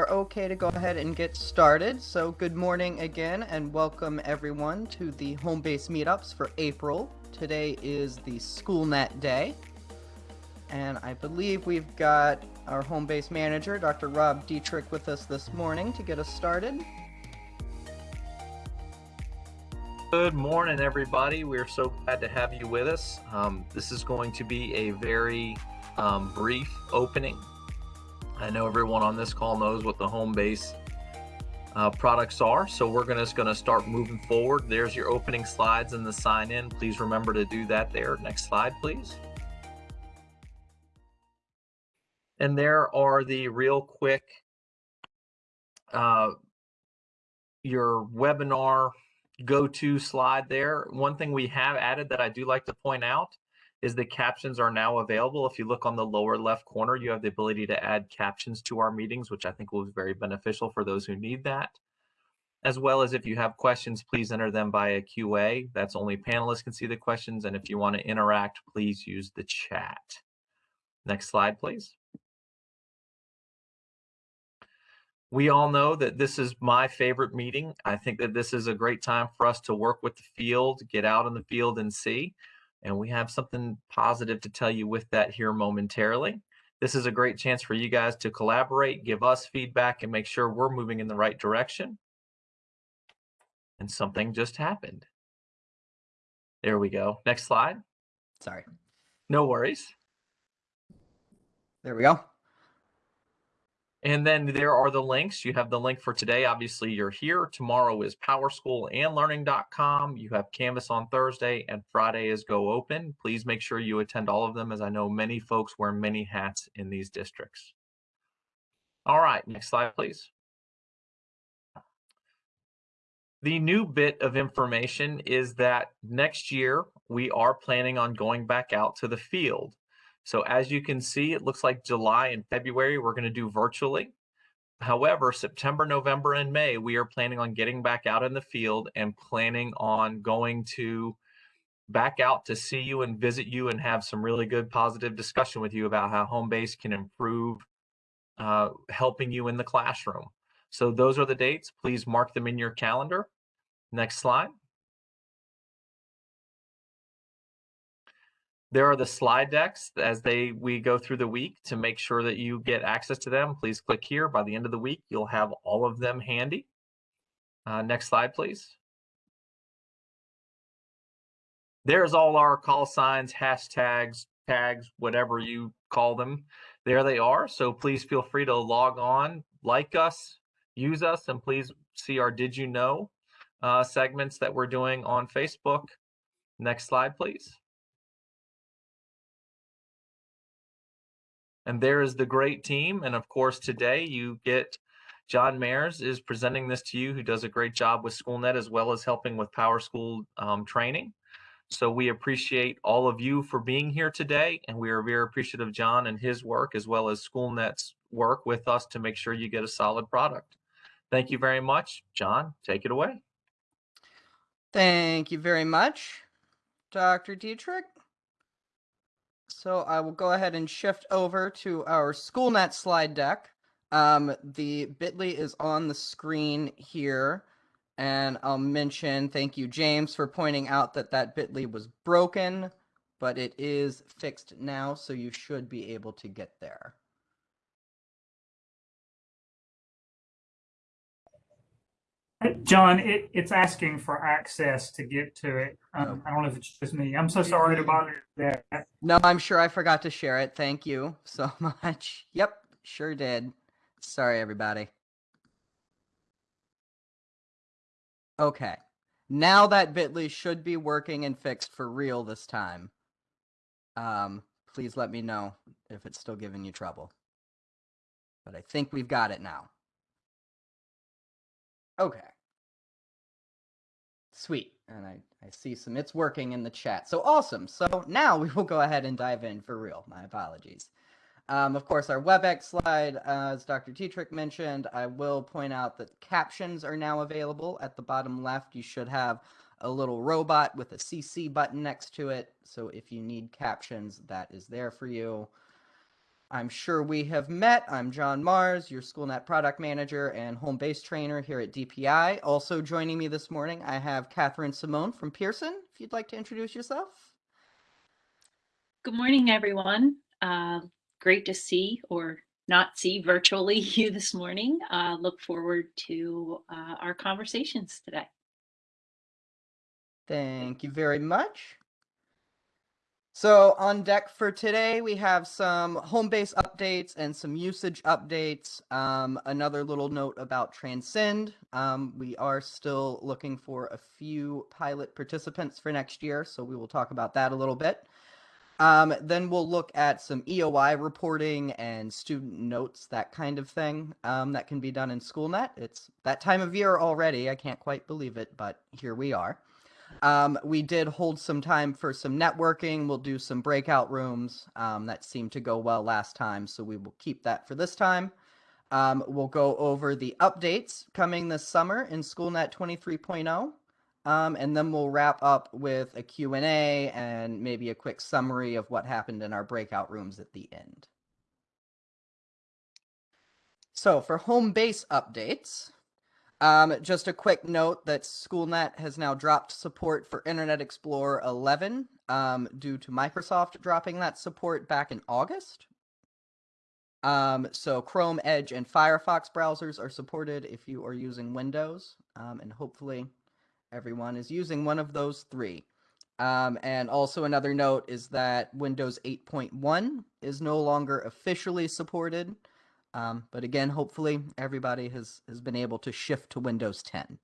are okay to go ahead and get started. So, good morning again, and welcome everyone to the home base meetups for April. Today is the SchoolNet Day, and I believe we've got our home base manager, Dr. Rob Dietrich, with us this morning to get us started. Good morning, everybody. We're so glad to have you with us. Um, this is going to be a very um, brief opening I know everyone on this call knows what the home base uh, products are. So we're gonna, just going to start moving forward. There's your opening slides and the sign in. Please remember to do that there. Next slide, please. And there are the real quick, uh, your webinar go-to slide there. One thing we have added that I do like to point out is the captions are now available. If you look on the lower left corner, you have the ability to add captions to our meetings, which I think will be very beneficial for those who need that. As well as if you have questions, please enter them via QA. That's only panelists can see the questions. And if you want to interact, please use the chat. Next slide, please. We all know that this is my favorite meeting. I think that this is a great time for us to work with the field, get out in the field and see. And we have something positive to tell you with that here momentarily. This is a great chance for you guys to collaborate, give us feedback, and make sure we're moving in the right direction. And something just happened. There we go. Next slide. Sorry. No worries. There we go. And then there are the links. You have the link for today. Obviously, you're here. Tomorrow is powersschoolandlearning.com. You have Canvas on Thursday, and Friday is Go Open. Please make sure you attend all of them, as I know many folks wear many hats in these districts. All right, next slide, please. The new bit of information is that next year we are planning on going back out to the field. So as you can see, it looks like July and February we're going to do virtually. However, September, November, and May, we are planning on getting back out in the field and planning on going to back out to see you and visit you and have some really good positive discussion with you about how home base can improve uh, helping you in the classroom. So those are the dates. Please mark them in your calendar. Next slide. There are the slide decks as they we go through the week to make sure that you get access to them. Please click here. By the end of the week, you'll have all of them handy. Uh, next slide, please. There's all our call signs, hashtags, tags, whatever you call them. There they are. So please feel free to log on, like us, use us, and please see our Did You Know uh, segments that we're doing on Facebook. Next slide, please. And there is the great team. And of course, today you get John Mayers is presenting this to you, who does a great job with SchoolNet as well as helping with Power School um, training. So we appreciate all of you for being here today, and we are very appreciative of John and his work as well as SchoolNet's work with us to make sure you get a solid product. Thank you very much. John, take it away. Thank you very much, Dr. Dietrich. So I will go ahead and shift over to our SchoolNet slide deck. Um, the bit.ly is on the screen here. And I'll mention, thank you, James, for pointing out that that bit.ly was broken, but it is fixed now, so you should be able to get there. John, it, it's asking for access to get to it. Um, I don't know if it's just me. I'm so sorry to bother that. No, I'm sure I forgot to share it. Thank you so much. Yep, sure did. Sorry, everybody. Okay. Now that Bitly should be working and fixed for real this time. Um, please let me know if it's still giving you trouble. But I think we've got it now. Okay. Sweet. And I, I see some it's working in the chat. So awesome. So now we will go ahead and dive in for real. My apologies. Um, of course, our WebEx slide, uh, as Dr. Dietrich mentioned, I will point out that captions are now available at the bottom left. You should have a little robot with a CC button next to it. So if you need captions, that is there for you. I'm sure we have met. I'm John Mars, your SchoolNet product manager and home base trainer here at DPI. Also joining me this morning, I have Catherine Simone from Pearson. If you'd like to introduce yourself. Good morning, everyone. Uh, great to see or not see virtually you this morning. Uh, look forward to uh, our conversations today. Thank you very much. So on deck for today, we have some home base updates and some usage updates. Um, another little note about Transcend. Um, we are still looking for a few pilot participants for next year, so we will talk about that a little bit. Um, then we'll look at some EOY reporting and student notes, that kind of thing um, that can be done in SchoolNet. It's that time of year already. I can't quite believe it, but here we are. Um, we did hold some time for some networking. We'll do some breakout rooms. Um, that seemed to go well last time, so we will keep that for this time. Um, we'll go over the updates coming this summer in SchoolNet 23.0. Um, and then we'll wrap up with a Q&A and maybe a quick summary of what happened in our breakout rooms at the end. So for home base updates, um, just a quick note that SchoolNet has now dropped support for Internet Explorer 11 um, due to Microsoft dropping that support back in August. Um, so Chrome, Edge, and Firefox browsers are supported if you are using Windows, um, and hopefully everyone is using one of those three. Um, and also another note is that Windows 8.1 is no longer officially supported. Um, but again, hopefully everybody has, has been able to shift to Windows 10.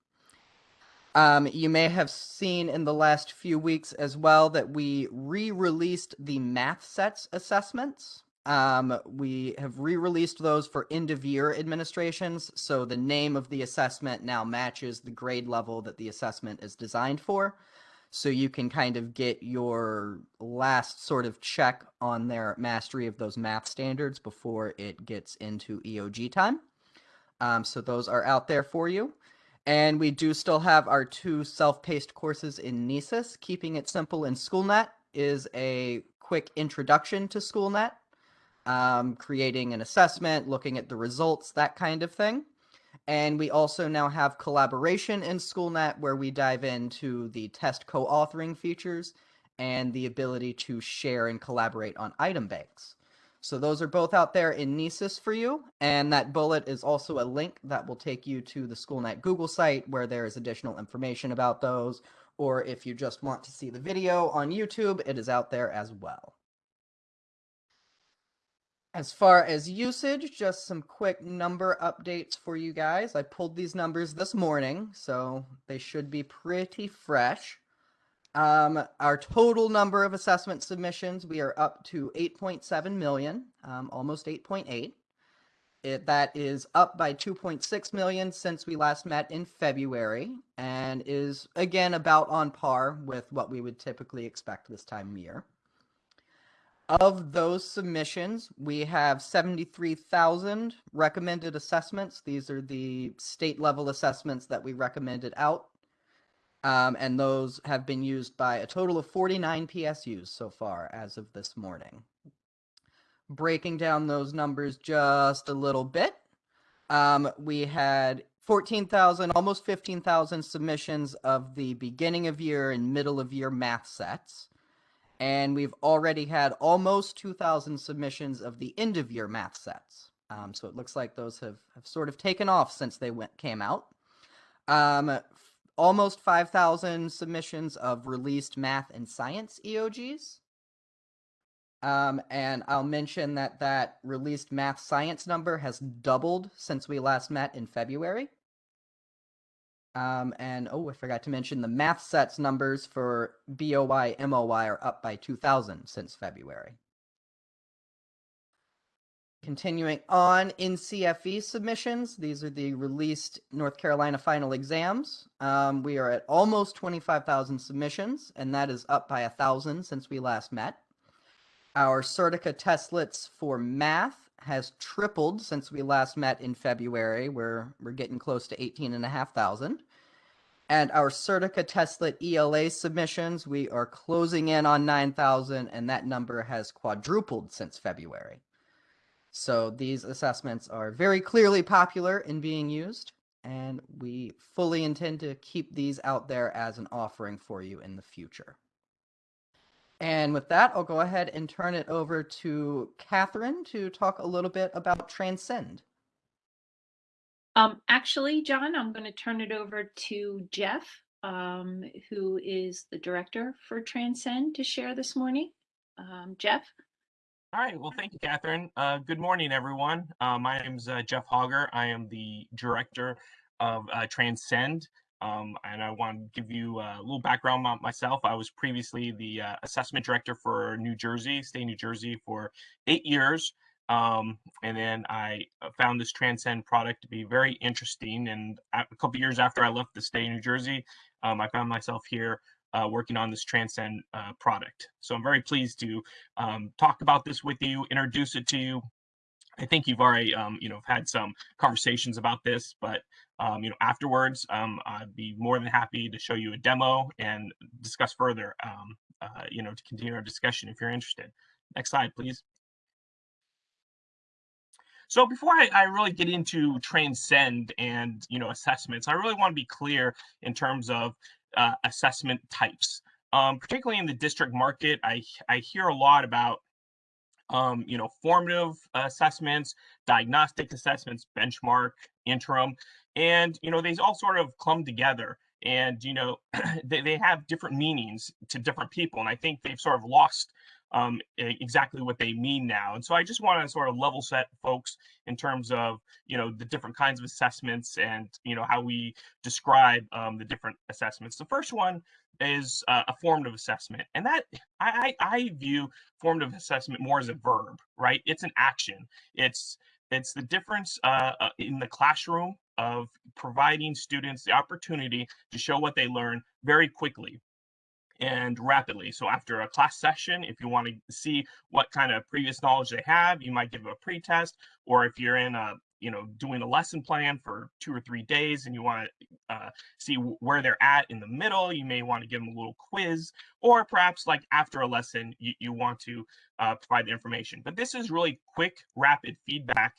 Um, you may have seen in the last few weeks as well that we re-released the math sets assessments. Um, we have re-released those for end of year administrations, so the name of the assessment now matches the grade level that the assessment is designed for. So you can kind of get your last sort of check on their mastery of those math standards before it gets into EOG time. Um, so those are out there for you. And we do still have our two self-paced courses in Nisus. Keeping it simple in SchoolNet is a quick introduction to SchoolNet um, creating an assessment, looking at the results, that kind of thing. And we also now have collaboration in SchoolNet where we dive into the test co-authoring features and the ability to share and collaborate on item banks. So those are both out there in Nisus for you. And that bullet is also a link that will take you to the SchoolNet Google site where there is additional information about those. Or if you just want to see the video on YouTube, it is out there as well. As far as usage, just some quick number updates for you guys. I pulled these numbers this morning, so they should be pretty fresh. Um, our total number of assessment submissions, we are up to 8.7 million, um, almost 8.8. It, that is up by 2.6 million since we last met in February and is again about on par with what we would typically expect this time of year. Of those submissions, we have 73,000 recommended assessments. These are the state level assessments that we recommended out. Um, and those have been used by a total of 49 PSUs so far as of this morning. Breaking down those numbers just a little bit, um, we had 14,000, almost 15,000 submissions of the beginning of year and middle of year math sets and we've already had almost 2,000 submissions of the end of year math sets. Um, so it looks like those have, have sort of taken off since they went came out. Um, almost 5,000 submissions of released math and science EOGs. Um, and I'll mention that that released math science number has doubled since we last met in February. Um, and oh, I forgot to mention the math sets numbers for BOY, MOY are up by 2,000 since February. Continuing on NCFE submissions, these are the released North Carolina final exams. Um, we are at almost 25,000 submissions, and that is up by 1,000 since we last met. Our Certica testlets for math has tripled since we last met in February. We're we're getting close to 18,500. And our Certica Testlet ELA submissions, we are closing in on 9,000, and that number has quadrupled since February. So these assessments are very clearly popular in being used, and we fully intend to keep these out there as an offering for you in the future. And with that, I'll go ahead and turn it over to Catherine to talk a little bit about Transcend. Um, actually, John, I'm going to turn it over to Jeff, um, who is the director for Transcend, to share this morning. Um, Jeff? All right. Well, thank you, Catherine. Uh, good morning, everyone. Uh, my name is uh, Jeff Hogger. I am the director of uh, Transcend. Um, and I want to give you a little background about myself. I was previously the uh, assessment director for New Jersey, state New Jersey, for eight years. Um, and then I uh, found this Transcend product to be very interesting. And a couple years after I left the state of New Jersey, um, I found myself here uh, working on this Transcend uh, product. So I'm very pleased to um, talk about this with you, introduce it to you. I think you've already, um, you know, had some conversations about this, but um, you know, afterwards, um, I'd be more than happy to show you a demo and discuss further, um, uh, you know, to continue our discussion if you're interested. Next slide, please. So before I, I, really get into transcend and you know assessments, I really want to be clear in terms of uh, assessment types. Um, particularly in the district market, I, I hear a lot about um, you know, formative assessments, diagnostic assessments, benchmark, interim, and you know, they all sort of clump together. And you know, they, they have different meanings to different people, and I think they've sort of lost um, exactly what they mean now. And so I just want to sort of level set folks in terms of, you know, the different kinds of assessments and, you know, how we describe um, the different assessments. The first one is uh, a formative assessment. And that I, I view formative assessment more as a verb, right? It's an action. It's it's the difference uh, uh in the classroom of providing students the opportunity to show what they learn very quickly and rapidly. So after a class session, if you want to see what kind of previous knowledge they have, you might give a pretest, or if you're in a you know doing a lesson plan for two or three days and you want to uh, see where they're at in the middle you may want to give them a little quiz or perhaps like after a lesson you, you want to uh, provide the information but this is really quick rapid feedback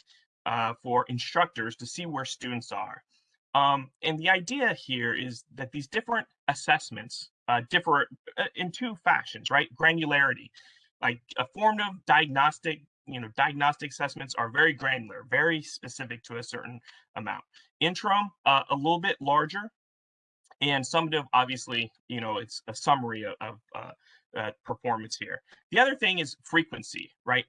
uh, for instructors to see where students are um, and the idea here is that these different assessments uh, differ uh, in two fashions, right? Granularity, like a formative diagnostic, you know, diagnostic assessments are very granular, very specific to a certain amount. Interim, uh, a little bit larger, and summative, obviously, you know, it's a summary of, of uh, uh, performance here. The other thing is frequency, right?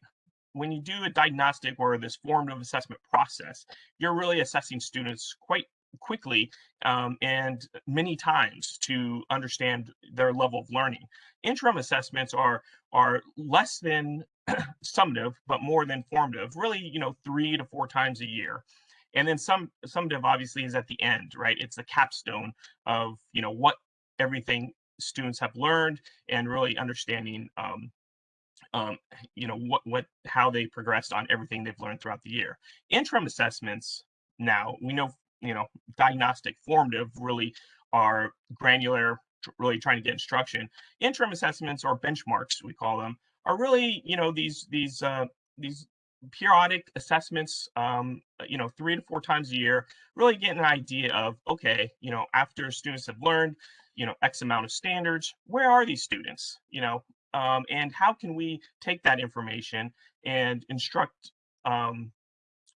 When you do a diagnostic or this formative assessment process, you're really assessing students quite quickly um, and many times to understand their level of learning. Interim assessments are are less than summative, but more than formative, really, you know, three to four times a year. And then some summative obviously is at the end, right? It's the capstone of, you know, what everything students have learned and really understanding um, um, you know what what how they progressed on everything they've learned throughout the year. Interim assessments now we know you know, diagnostic, formative really are granular, really trying to get instruction. Interim assessments or benchmarks, we call them, are really, you know, these these uh, these periodic assessments, um, you know, three to four times a year, really get an idea of, okay, you know, after students have learned, you know, X amount of standards, where are these students, you know, um, and how can we take that information and instruct um,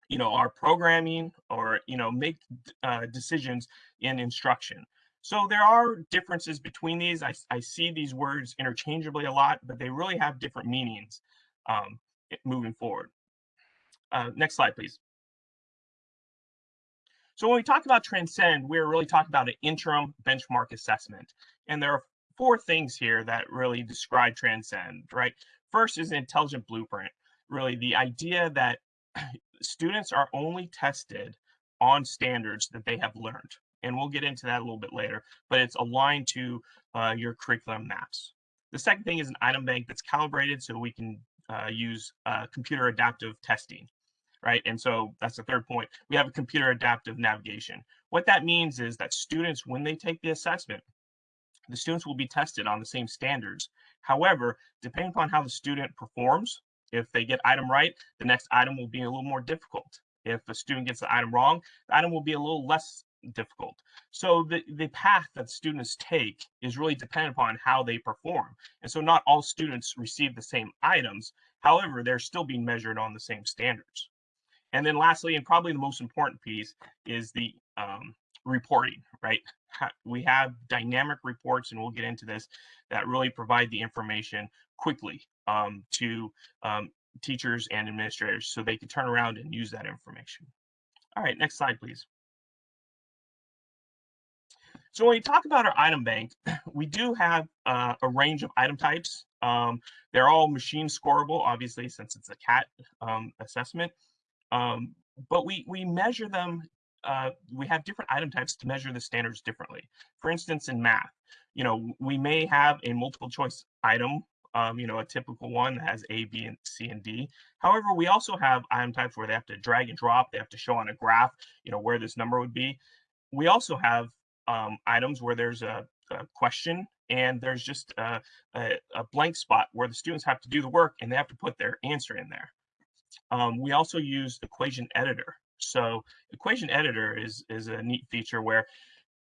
you know, our programming or, you know, make uh, decisions in instruction. So there are differences between these. I, I see these words interchangeably a lot, but they really have different meanings um, moving forward. Uh, next slide, please. So when we talk about Transcend, we're really talking about an interim benchmark assessment. And there are four things here that really describe Transcend, right? First is an intelligent blueprint, really the idea that students are only tested on standards that they have learned. And we'll get into that a little bit later, but it's aligned to uh, your curriculum maps. The second thing is an item bank that's calibrated so we can uh, use uh, computer adaptive testing, right? And so that's the third point. We have a computer adaptive navigation. What that means is that students, when they take the assessment, the students will be tested on the same standards. However, depending upon how the student performs, If they get item right, the next item will be a little more difficult. If a student gets the item wrong, the item will be a little less difficult. So the, the path that students take is really dependent upon how they perform. And so not all students receive the same items. However, they're still being measured on the same standards. And then lastly, and probably the most important piece is the um, reporting, right? We have dynamic reports, and we'll get into this, that really provide the information quickly um, to um, teachers and administrators so they can turn around and use that information. All right, next slide, please. So when we talk about our item bank, we do have uh, a range of item types. Um, they're all machine scoreable, obviously, since it's a CAT um, assessment. Um, but we we measure them. Uh, we have different item types to measure the standards differently. For instance, in math, you know, we may have a multiple choice item. Um, you know, a typical one that has A, B, and C, and D. However, we also have item types where they have to drag and drop. They have to show on a graph, you know, where this number would be. We also have um, items where there's a, a question and there's just a, a, a blank spot where the students have to do the work and they have to put their answer in there. Um, we also use equation editor. So equation editor is, is a neat feature where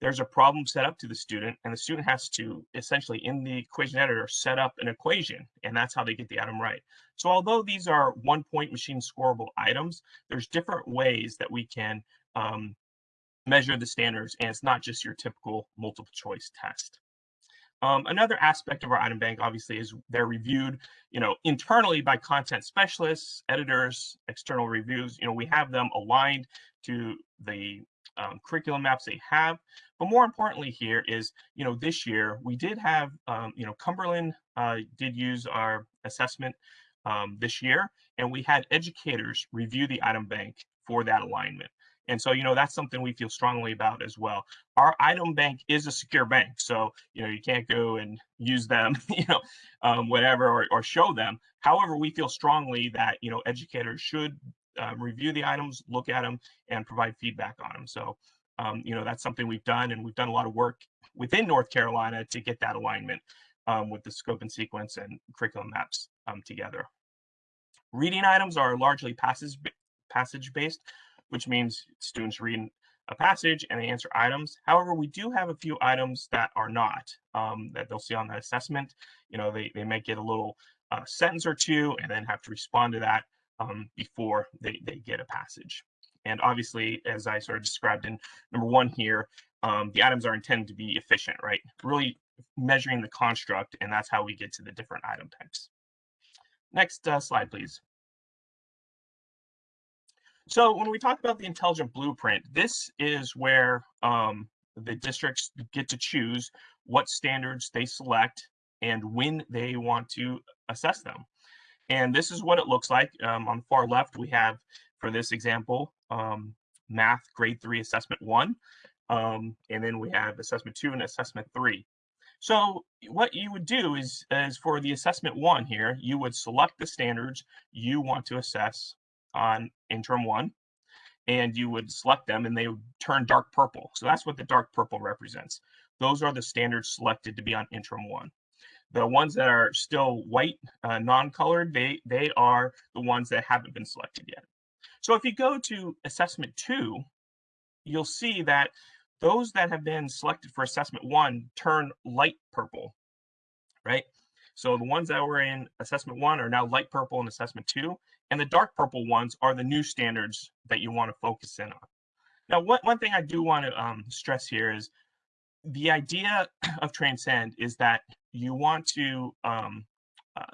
there's a problem set up to the student and the student has to essentially in the equation editor set up an equation and that's how they get the item right. So although these are one point machine scoreable items, there's different ways that we can um, measure the standards and it's not just your typical multiple choice test. Um, another aspect of our item bank, obviously, is they're reviewed, you know, internally by content specialists, editors, external reviews. You know, we have them aligned to the um, curriculum maps they have. But more importantly, here is, you know, this year we did have, um, you know, Cumberland uh, did use our assessment um, this year, and we had educators review the item bank for that alignment. And so, you know, that's something we feel strongly about as well. Our item bank is a secure bank. So, you know, you can't go and use them, you know, um, whatever, or, or show them. However, we feel strongly that, you know, educators should uh, review the items, look at them, and provide feedback on them. So, um, you know, that's something we've done, and we've done a lot of work within North Carolina to get that alignment um, with the scope and sequence and curriculum maps um, together. Reading items are largely passage passage based which means students read a passage and they answer items. However, we do have a few items that are not, um, that they'll see on the assessment. You know, they, they might get a little uh, sentence or two and then have to respond to that um, before they, they get a passage. And obviously, as I sort of described in number one here, um, the items are intended to be efficient, right? Really measuring the construct, and that's how we get to the different item types. Next uh, slide, please. So when we talk about the intelligent blueprint, this is where um, the districts get to choose what standards they select and when they want to assess them. And this is what it looks like. Um, on the far left, we have, for this example, um, math grade three assessment one. Um, and then we have assessment two and assessment three. So what you would do is, is for the assessment one here, you would select the standards you want to assess on interim one and you would select them and they would turn dark purple. So that's what the dark purple represents. Those are the standards selected to be on interim one. The ones that are still white, uh, non-colored, they, they are the ones that haven't been selected yet. So if you go to assessment two, you'll see that those that have been selected for assessment one turn light purple, right? So the ones that were in assessment one are now light purple in assessment two, and the dark purple ones are the new standards that you want to focus in on. Now, one, one thing I do want to um, stress here is the idea of Transcend is that you want to um, uh,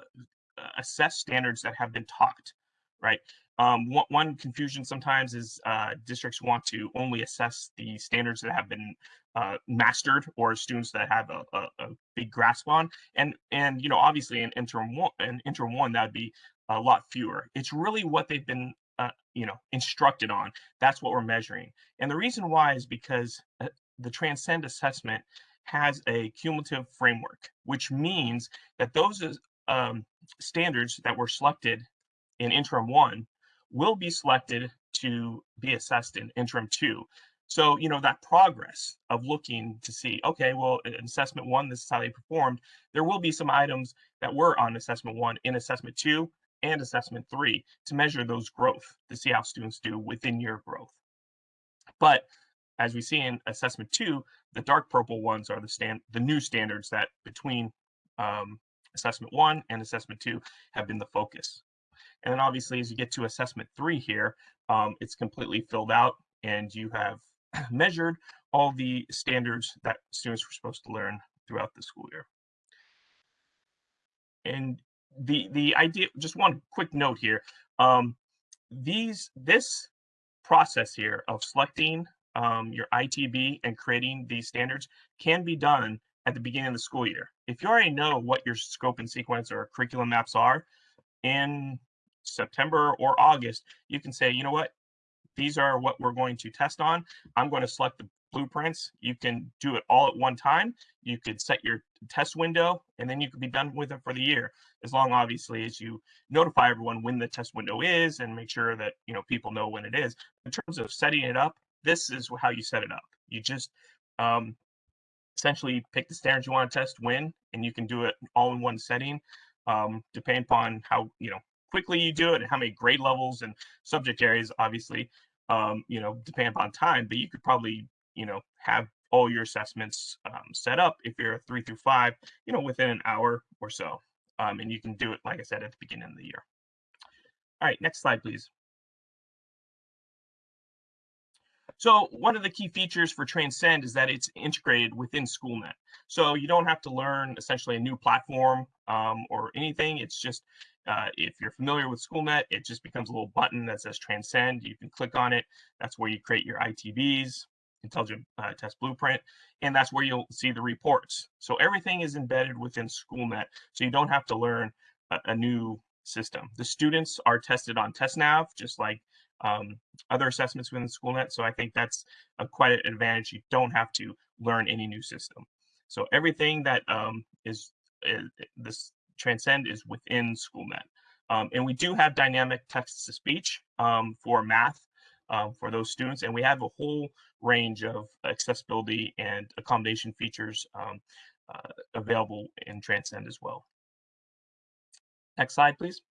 assess standards that have been taught, right? Um, one, one, confusion sometimes is uh, districts want to only assess the standards that have been uh, mastered or students that have a, a, a, big grasp on. And and you know obviously in interim one, in interim one that would be a lot fewer. It's really what they've been uh, you know instructed on. That's what we're measuring. And the reason why is because uh, the Transcend assessment has a cumulative framework, which means that those um, standards that were selected in interim one will be selected to be assessed in interim two. So, you know, that progress of looking to see, okay, well, in assessment one, this is how they performed. There will be some items that were on assessment one in assessment two and assessment three to measure those growth to see how students do within year growth. But as we see in assessment two, the dark purple ones are the stand the new standards that between um, assessment one and assessment two have been the focus. And then obviously, as you get to assessment three here, um, it's completely filled out and you have measured all the standards that students were supposed to learn throughout the school year. And the the idea, just one quick note here, um, these this process here of selecting um, your ITB and creating these standards can be done at the beginning of the school year. If you already know what your scope and sequence or curriculum maps are in September or August, you can say, you know what, these are what we're going to test on. I'm going to select the blueprints. You can do it all at one time. You could set your test window and then you could be done with it for the year. As long obviously as you notify everyone when the test window is and make sure that you know people know when it is. In terms of setting it up, this is how you set it up. You just um, essentially pick the standards you want to test when, and you can do it all in one setting, um, depending upon how you know quickly you do it and how many grade levels and subject areas, obviously, um, you know, depending upon time. But you could probably you know have all your assessments um, set up if you're a three through five, you know, within an hour or so, um, and you can do it like I said at the beginning of the year. All right, next slide, please. So one of the key features for Transcend is that it's integrated within SchoolNet. So you don't have to learn essentially a new platform um, or anything. It's just, uh, if you're familiar with SchoolNet, it just becomes a little button that says Transcend. You can click on it. That's where you create your ITBs, Intelligent uh, Test Blueprint, and that's where you'll see the reports. So everything is embedded within SchoolNet. So you don't have to learn a, a new system. The students are tested on TestNav, just like um, other assessments within SchoolNet. So I think that's a, quite an advantage. You don't have to learn any new system. So everything that um, is, is, this Transcend is within SchoolNet. Um, and we do have dynamic text to speech um, for math um, for those students. And we have a whole range of accessibility and accommodation features um, uh, available in Transcend as well. Next slide, please.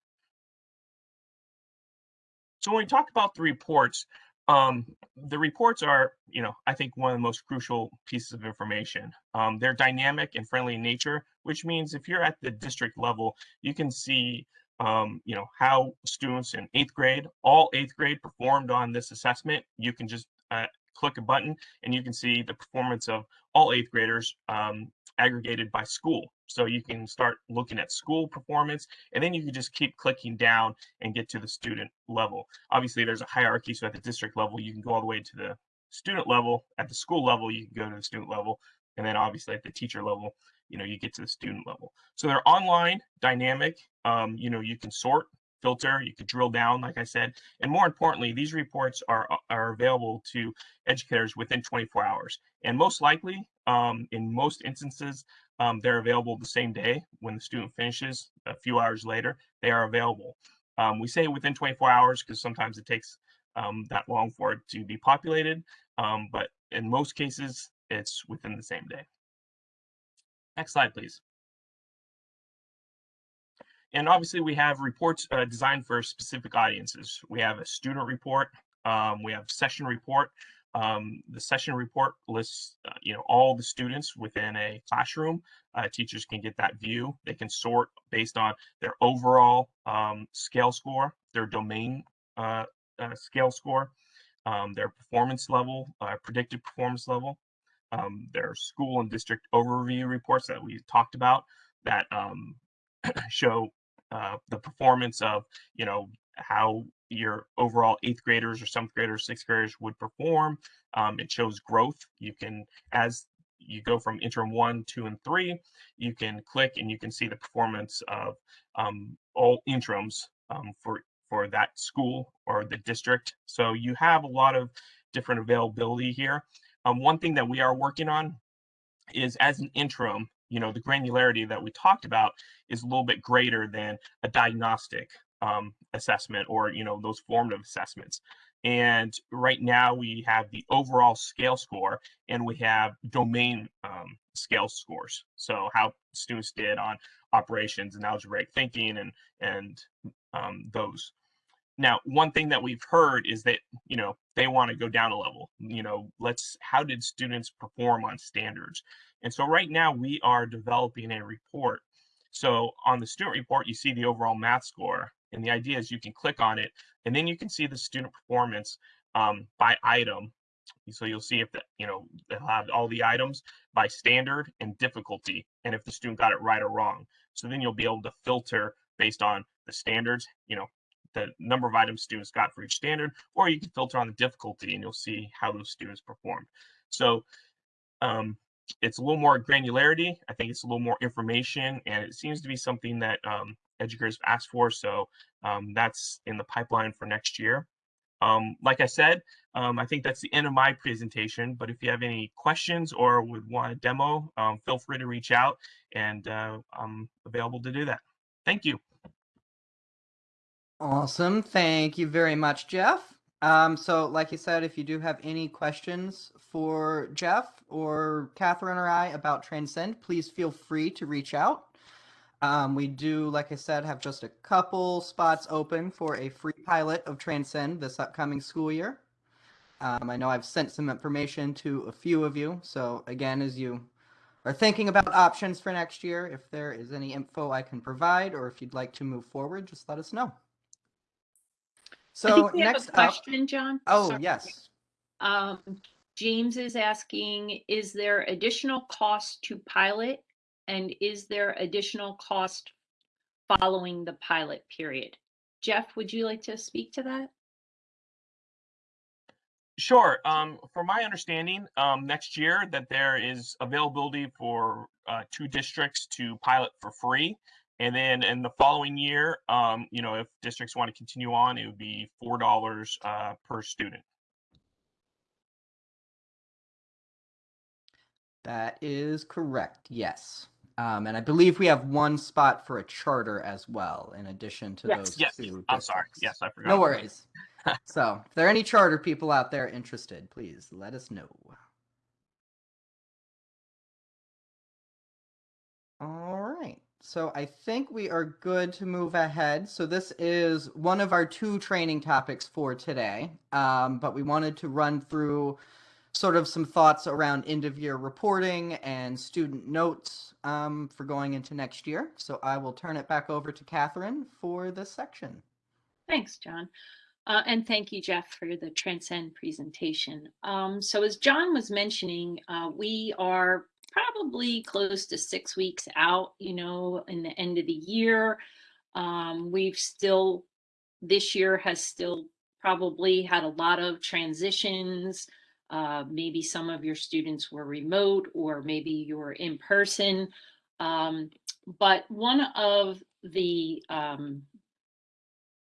So when we talk about the reports, um, the reports are, you know, I think one of the most crucial pieces of information. Um, they're dynamic and friendly in nature, which means if you're at the district level, you can see, um, you know, how students in eighth grade, all eighth grade performed on this assessment. You can just uh, click a button and you can see the performance of all eighth graders um, aggregated by school. So you can start looking at school performance and then you can just keep clicking down and get to the student level. Obviously there's a hierarchy. So at the district level, you can go all the way to the student level. At the school level, you can go to the student level. And then obviously at the teacher level, you know, you get to the student level. So they're online, dynamic. Um, you know, you can sort, filter, you could drill down, like I said. And more importantly, these reports are, are available to educators within 24 hours. And most likely, um, in most instances, um, they're available the same day when the student finishes. A few hours later, they are available. Um, we say within 24 hours because sometimes it takes um, that long for it to be populated, um, but in most cases, it's within the same day. Next slide, please. And obviously, we have reports uh, designed for specific audiences. We have a student report, um, we have session report, um, the session report lists, uh, you know, all the students within a classroom. Uh, teachers can get that view. They can sort based on their overall um, scale score, their domain uh, uh scale score, um, their performance level, uh, predicted performance level, um, their school and district overview reports that we talked about that um, show uh, the performance of, you know, how your overall eighth graders or seventh graders, sixth graders would perform. Um, it shows growth. You can, as you go from interim one, two, and three, you can click and you can see the performance of um, all interims um, for for that school or the district. So you have a lot of different availability here. Um, one thing that we are working on is as an interim, you know, the granularity that we talked about is a little bit greater than a diagnostic um, assessment or you know those formative assessments And right now we have the overall scale score and we have domain um, scale scores. So how students did on operations and algebraic thinking and and um, those. Now, one thing that we've heard is that you know they want to go down a level. You know, let's how did students perform on standards? And so right now we are developing a report. So on the student report, you see the overall math score, and the idea is you can click on it, and then you can see the student performance um, by item. So you'll see if the, you know they'll have all the items by standard and difficulty, and if the student got it right or wrong. So then you'll be able to filter based on the standards, you know, the number of items students got for each standard, or you can filter on the difficulty and you'll see how those students performed. So um, it's a little more granularity. I think it's a little more information, and it seems to be something that um, educators asked for. So um, that's in the pipeline for next year. Um, like I said, um, I think that's the end of my presentation, but if you have any questions or would want a demo, um, feel free to reach out and uh, I'm available to do that. Thank you. Awesome. Thank you very much, Jeff. Um, so, like you said, if you do have any questions for Jeff or Catherine or I about Transcend, please feel free to reach out. Um, we do, like I said, have just a couple spots open for a free pilot of Transcend this upcoming school year. Um, I know I've sent some information to a few of you. So, again, as you are thinking about options for next year, if there is any info I can provide or if you'd like to move forward, just let us know. I So think we have next a up, question, John. oh Sorry. yes, Um, James is asking, is there additional cost to pilot? And is there additional cost following the pilot period? Jeff, would you like to speak to that? Sure. Um, from my understanding, um, next year that there is availability for uh, two districts to pilot for free. And then in the following year, um, you know, if districts want to continue on, it would be four dollars uh, per student. that is correct. Yes. Um, and I believe we have one spot for a charter as well, in addition to Yes. those Yes, two. I'm sorry. Yes, I forgot. No worries. so, if there are any charter people out there interested, please let us know. All right. So, I think we are good to move ahead. So, this is one of our two training topics for today. Um, but we wanted to run through sort of some thoughts around end of year reporting and student notes um, for going into next year. So, I will turn it back over to Catherine for this section. Thanks, John. Uh, and thank you, Jeff, for the Transcend presentation. Um, so as John was mentioning, uh, we are probably close to six weeks out, you know, in the end of the year. Um, we've still, this year has still probably had a lot of transitions. Uh, maybe some of your students were remote or maybe you were in person. Um, but one of the um,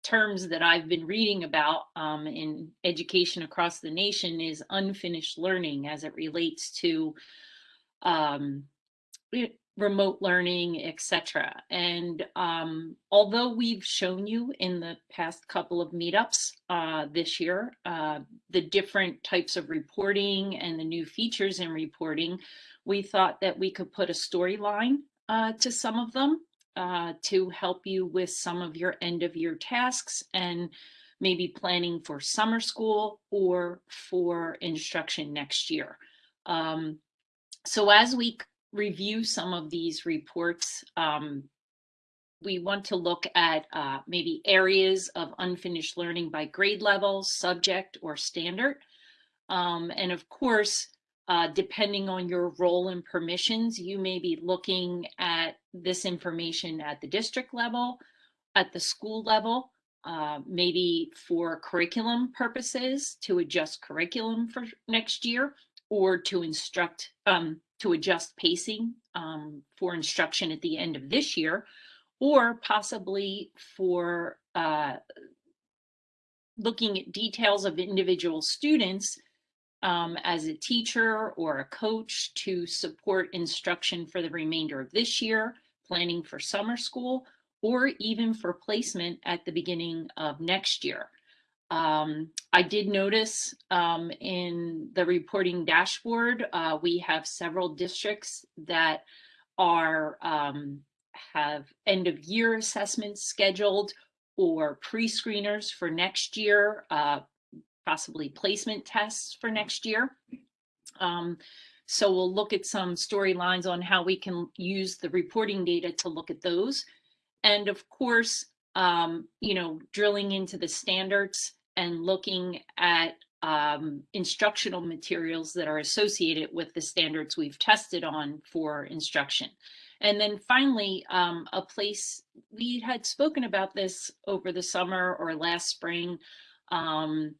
terms that I've been reading about um, in education across the nation is unfinished learning as it relates to um, remote learning, etc. And um, although we've shown you in the past couple of meetups uh, this year uh, the different types of reporting and the new features in reporting, we thought that we could put a storyline uh, to some of them uh, to help you with some of your end of year tasks and maybe planning for summer school or for instruction next year. Um, so as we review some of these reports, um, we want to look at uh, maybe areas of unfinished learning by grade level, subject, or standard. Um, and of course, uh, depending on your role and permissions, you may be looking at this information at the district level, at the school level, uh, maybe for curriculum purposes to adjust curriculum for next year or to instruct, um, to adjust pacing um, for instruction at the end of this year, or possibly for uh, looking at details of individual students um, as a teacher or a coach to support instruction for the remainder of this year, planning for summer school, or even for placement at the beginning of next year. Um, I did notice um, in the reporting dashboard, uh, we have several districts that are um, have end of year assessments scheduled or pre-screeners for next year, uh, possibly placement tests for next year. Um, so we'll look at some storylines on how we can use the reporting data to look at those. And of course, um, you know, drilling into the standards and looking at um, instructional materials that are associated with the standards we've tested on for instruction. And then finally, um, a place we had spoken about this over the summer or last spring, um,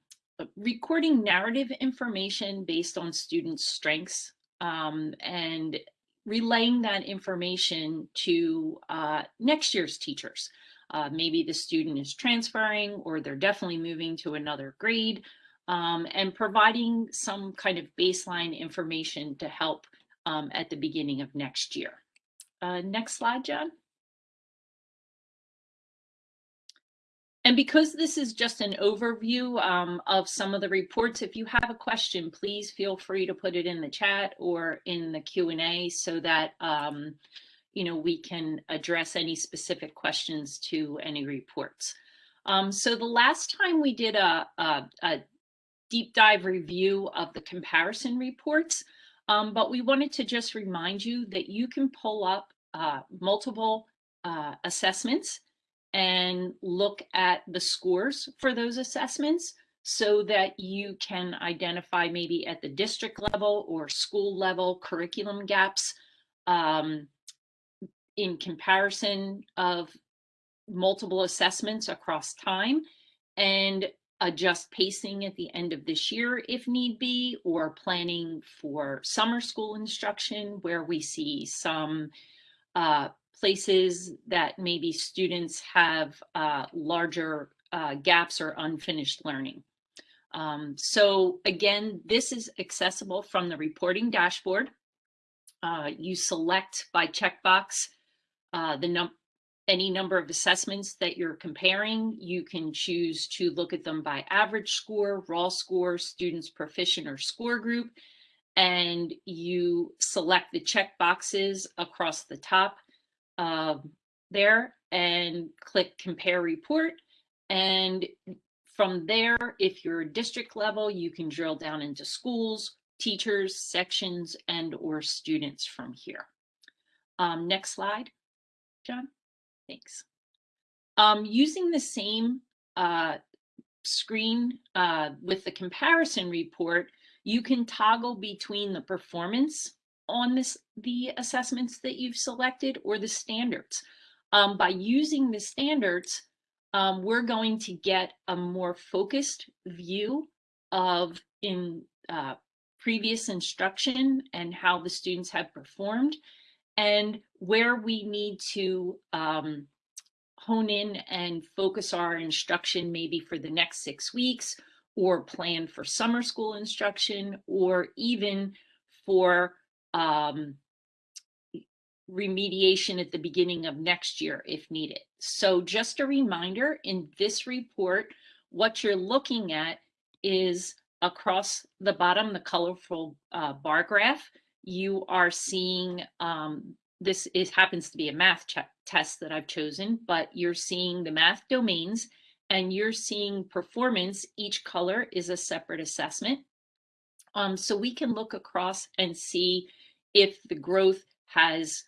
recording narrative information based on students' strengths um, and relaying that information to uh, next year's teachers. Uh, maybe the student is transferring or they're definitely moving to another grade um, and providing some kind of baseline information to help um, at the beginning of next year. Uh, next slide, John. And because this is just an overview um, of some of the reports, if you have a question, please feel free to put it in the chat or in the Q&A so that um, you know we can address any specific questions to any reports. Um, so the last time we did a, a, a, deep dive review of the comparison reports, um, but we wanted to just remind you that you can pull up uh, multiple uh, assessments and look at the scores for those assessments so that you can identify maybe at the district level or school level curriculum gaps um, in comparison of multiple assessments across time and adjust pacing at the end of this year if need be, or planning for summer school instruction where we see some uh, places that maybe students have uh, larger uh, gaps or unfinished learning. Um, so again, this is accessible from the reporting dashboard. Uh, you select by checkbox uh, the num any number of assessments that you're comparing. You can choose to look at them by average score, raw score, students proficient or score group, and you select the check boxes across the top uh, there and click compare report. And from there, if you're district level, you can drill down into schools, teachers, sections, and or students from here. Um, next slide, John. Thanks. Um, using the same uh, screen uh, with the comparison report, you can toggle between the performance on this the assessments that you've selected or the standards. Um, by using the standards, um, we're going to get a more focused view of in uh, previous instruction and how the students have performed and where we need to um, hone in and focus our instruction maybe for the next six weeks or plan for summer school instruction or even for um, remediation at the beginning of next year if needed. So just a reminder in this report, what you're looking at is across the bottom, the colorful uh, bar graph, you are seeing, um, this is happens to be a math test that I've chosen, but you're seeing the math domains and you're seeing performance. Each color is a separate assessment. Um, so we can look across and see if the growth has,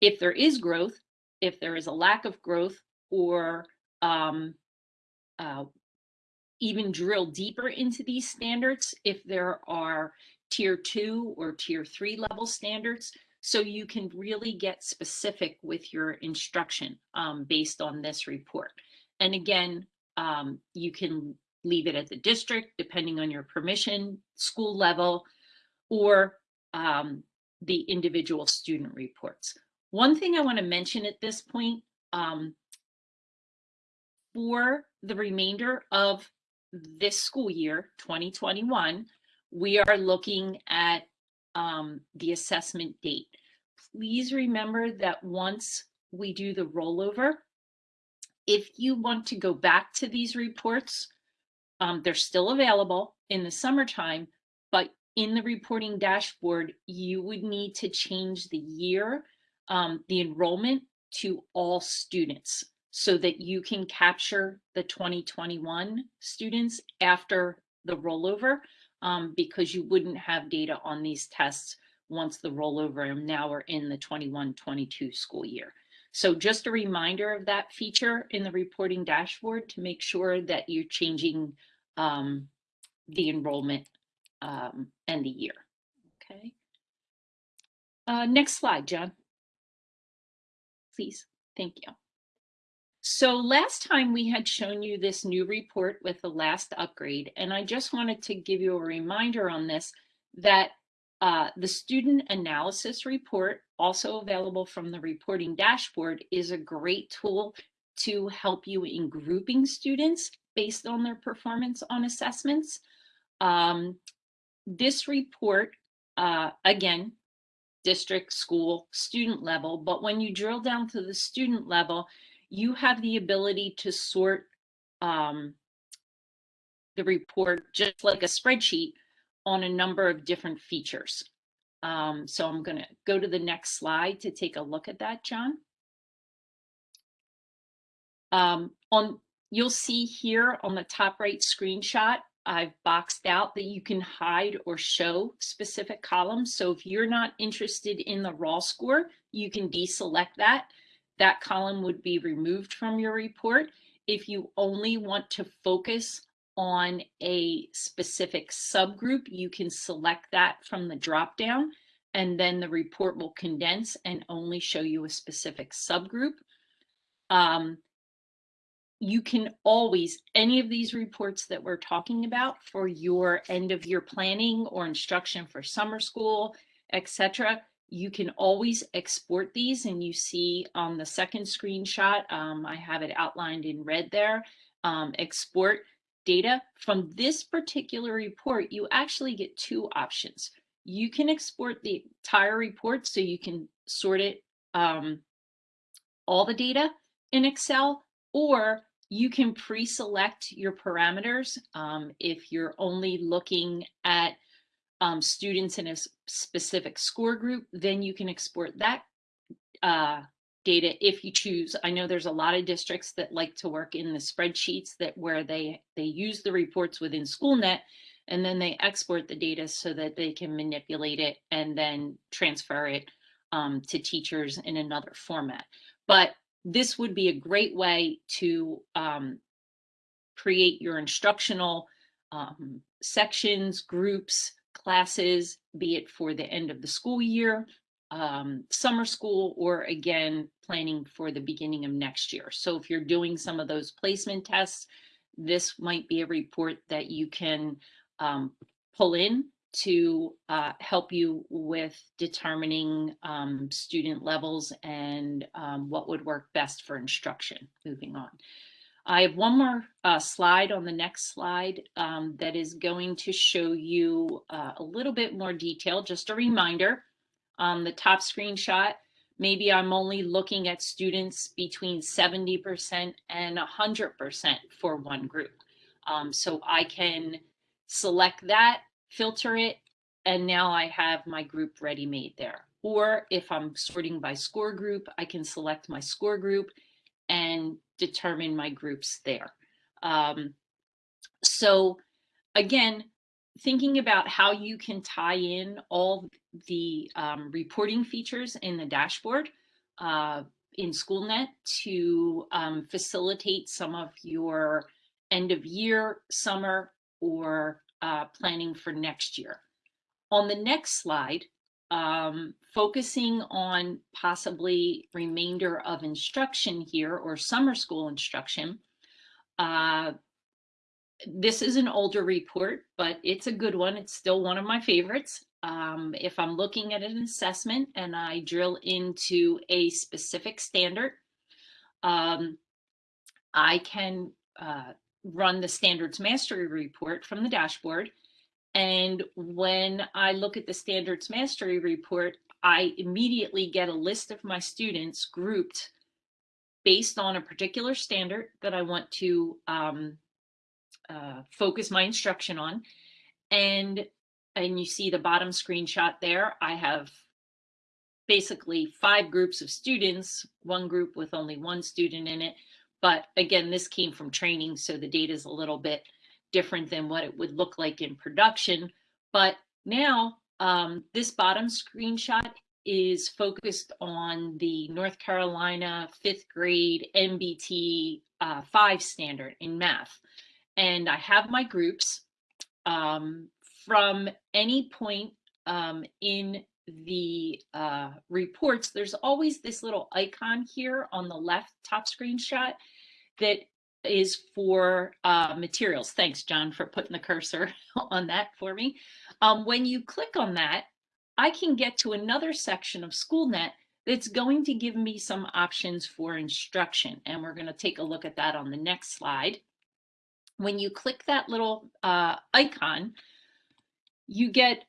if there is growth, if there is a lack of growth, or um, uh, even drill deeper into these standards if there are tier two or tier three level standards. So you can really get specific with your instruction um, based on this report. And again, um, you can leave it at the district depending on your permission, school level, or um, the individual student reports. One thing I want to mention at this point, um, for the remainder of this school year, 2021, we are looking at um, the assessment date. Please remember that once we do the rollover, if you want to go back to these reports, Um, they're still available in the summertime, but in the reporting dashboard, you would need to change the year, um, the enrollment to all students so that you can capture the 2021 students after the rollover um, because you wouldn't have data on these tests once the rollover and now we're in the 21-22 school year. So just a reminder of that feature in the reporting dashboard to make sure that you're changing um, the enrollment um, and the year. Okay. Uh, next slide, John. Please. Thank you. So last time we had shown you this new report with the last upgrade, and I just wanted to give you a reminder on this that uh, the student analysis report, also available from the reporting dashboard, is a great tool to help you in grouping students based on their performance on assessments. Um, this report, uh, again, district, school, student level, but when you drill down to the student level, you have the ability to sort um, the report just like a spreadsheet on a number of different features. Um, so I'm going to go to the next slide to take a look at that, John. Um, on You'll see here on the top right screenshot, I've boxed out that you can hide or show specific columns. So if you're not interested in the raw score, you can deselect that. That column would be removed from your report. If you only want to focus on a specific subgroup, you can select that from the dropdown and then the report will condense and only show you a specific subgroup. Um, you can always, any of these reports that we're talking about for your end of year planning or instruction for summer school, etc., you can always export these and you see on the second screenshot, um, I have it outlined in red there, um, export data. From this particular report, you actually get two options. You can export the entire report so you can sort it, um, all the data in Excel, or you can pre-select your parameters. Um, if you're only looking at um, students in a specific score group, then you can export that uh, data if you choose. I know there's a lot of districts that like to work in the spreadsheets that where they, they use the reports within SchoolNet and then they export the data so that they can manipulate it and then transfer it um, to teachers in another format. But this would be a great way to um, create your instructional um, sections, groups, classes, be it for the end of the school year, um, summer school, or again, planning for the beginning of next year. So if you're doing some of those placement tests, this might be a report that you can um, pull in to uh, help you with determining um, student levels and um, what would work best for instruction moving on. I have one more uh, slide on the next slide um, that is going to show you uh, a little bit more detail. Just a reminder, on the top screenshot, maybe I'm only looking at students between 70% and 100% for one group. Um, so I can select that filter it, and now I have my group ready made there. Or if I'm sorting by score group, I can select my score group and determine my groups there. Um, so again, thinking about how you can tie in all the um, reporting features in the dashboard uh, in SchoolNet to um, facilitate some of your end of year, summer, or uh, planning for next year. On the next slide, um, focusing on possibly remainder of instruction here or summer school instruction. Uh, this is an older report, but it's a good one. It's still one of my favorites. Um, if I'm looking at an assessment and I drill into a specific standard, um, I can uh, run the standards mastery report from the dashboard. And when I look at the standards mastery report, I immediately get a list of my students grouped based on a particular standard that I want to um, uh, focus my instruction on. And, and you see the bottom screenshot there. I have basically five groups of students, one group with only one student in it. But again, this came from training, so the data is a little bit different than what it would look like in production. But now um, this bottom screenshot is focused on the North Carolina fifth grade NBT uh, 5 standard in math. And I have my groups um, from any point um, in the uh, reports, there's always this little icon here on the left top screenshot that is for uh, materials. Thanks, John, for putting the cursor on that for me. Um, when you click on that, I can get to another section of SchoolNet that's going to give me some options for instruction. And we're going to take a look at that on the next slide. When you click that little uh, icon, you get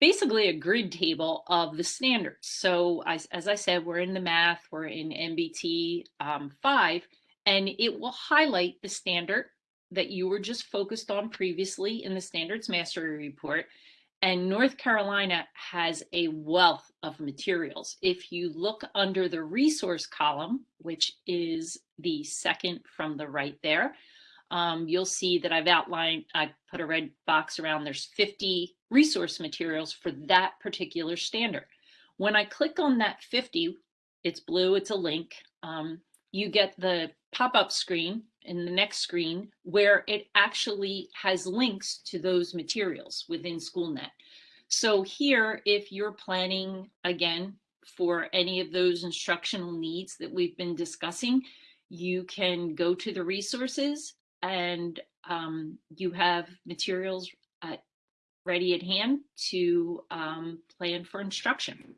basically a grid table of the standards. So as, as I said, we're in the math, we're in NBT um, 5, and it will highlight the standard that you were just focused on previously in the standards mastery report. And North Carolina has a wealth of materials. If you look under the resource column, which is the second from the right there, um, you'll see that I've outlined, I put a red box around, there's 50 resource materials for that particular standard. When I click on that 50, it's blue, it's a link, um, you get the pop-up screen in the next screen where it actually has links to those materials within SchoolNet. So here, if you're planning, again, for any of those instructional needs that we've been discussing, you can go to the resources and um, you have materials at, ready at hand to um, plan for instruction.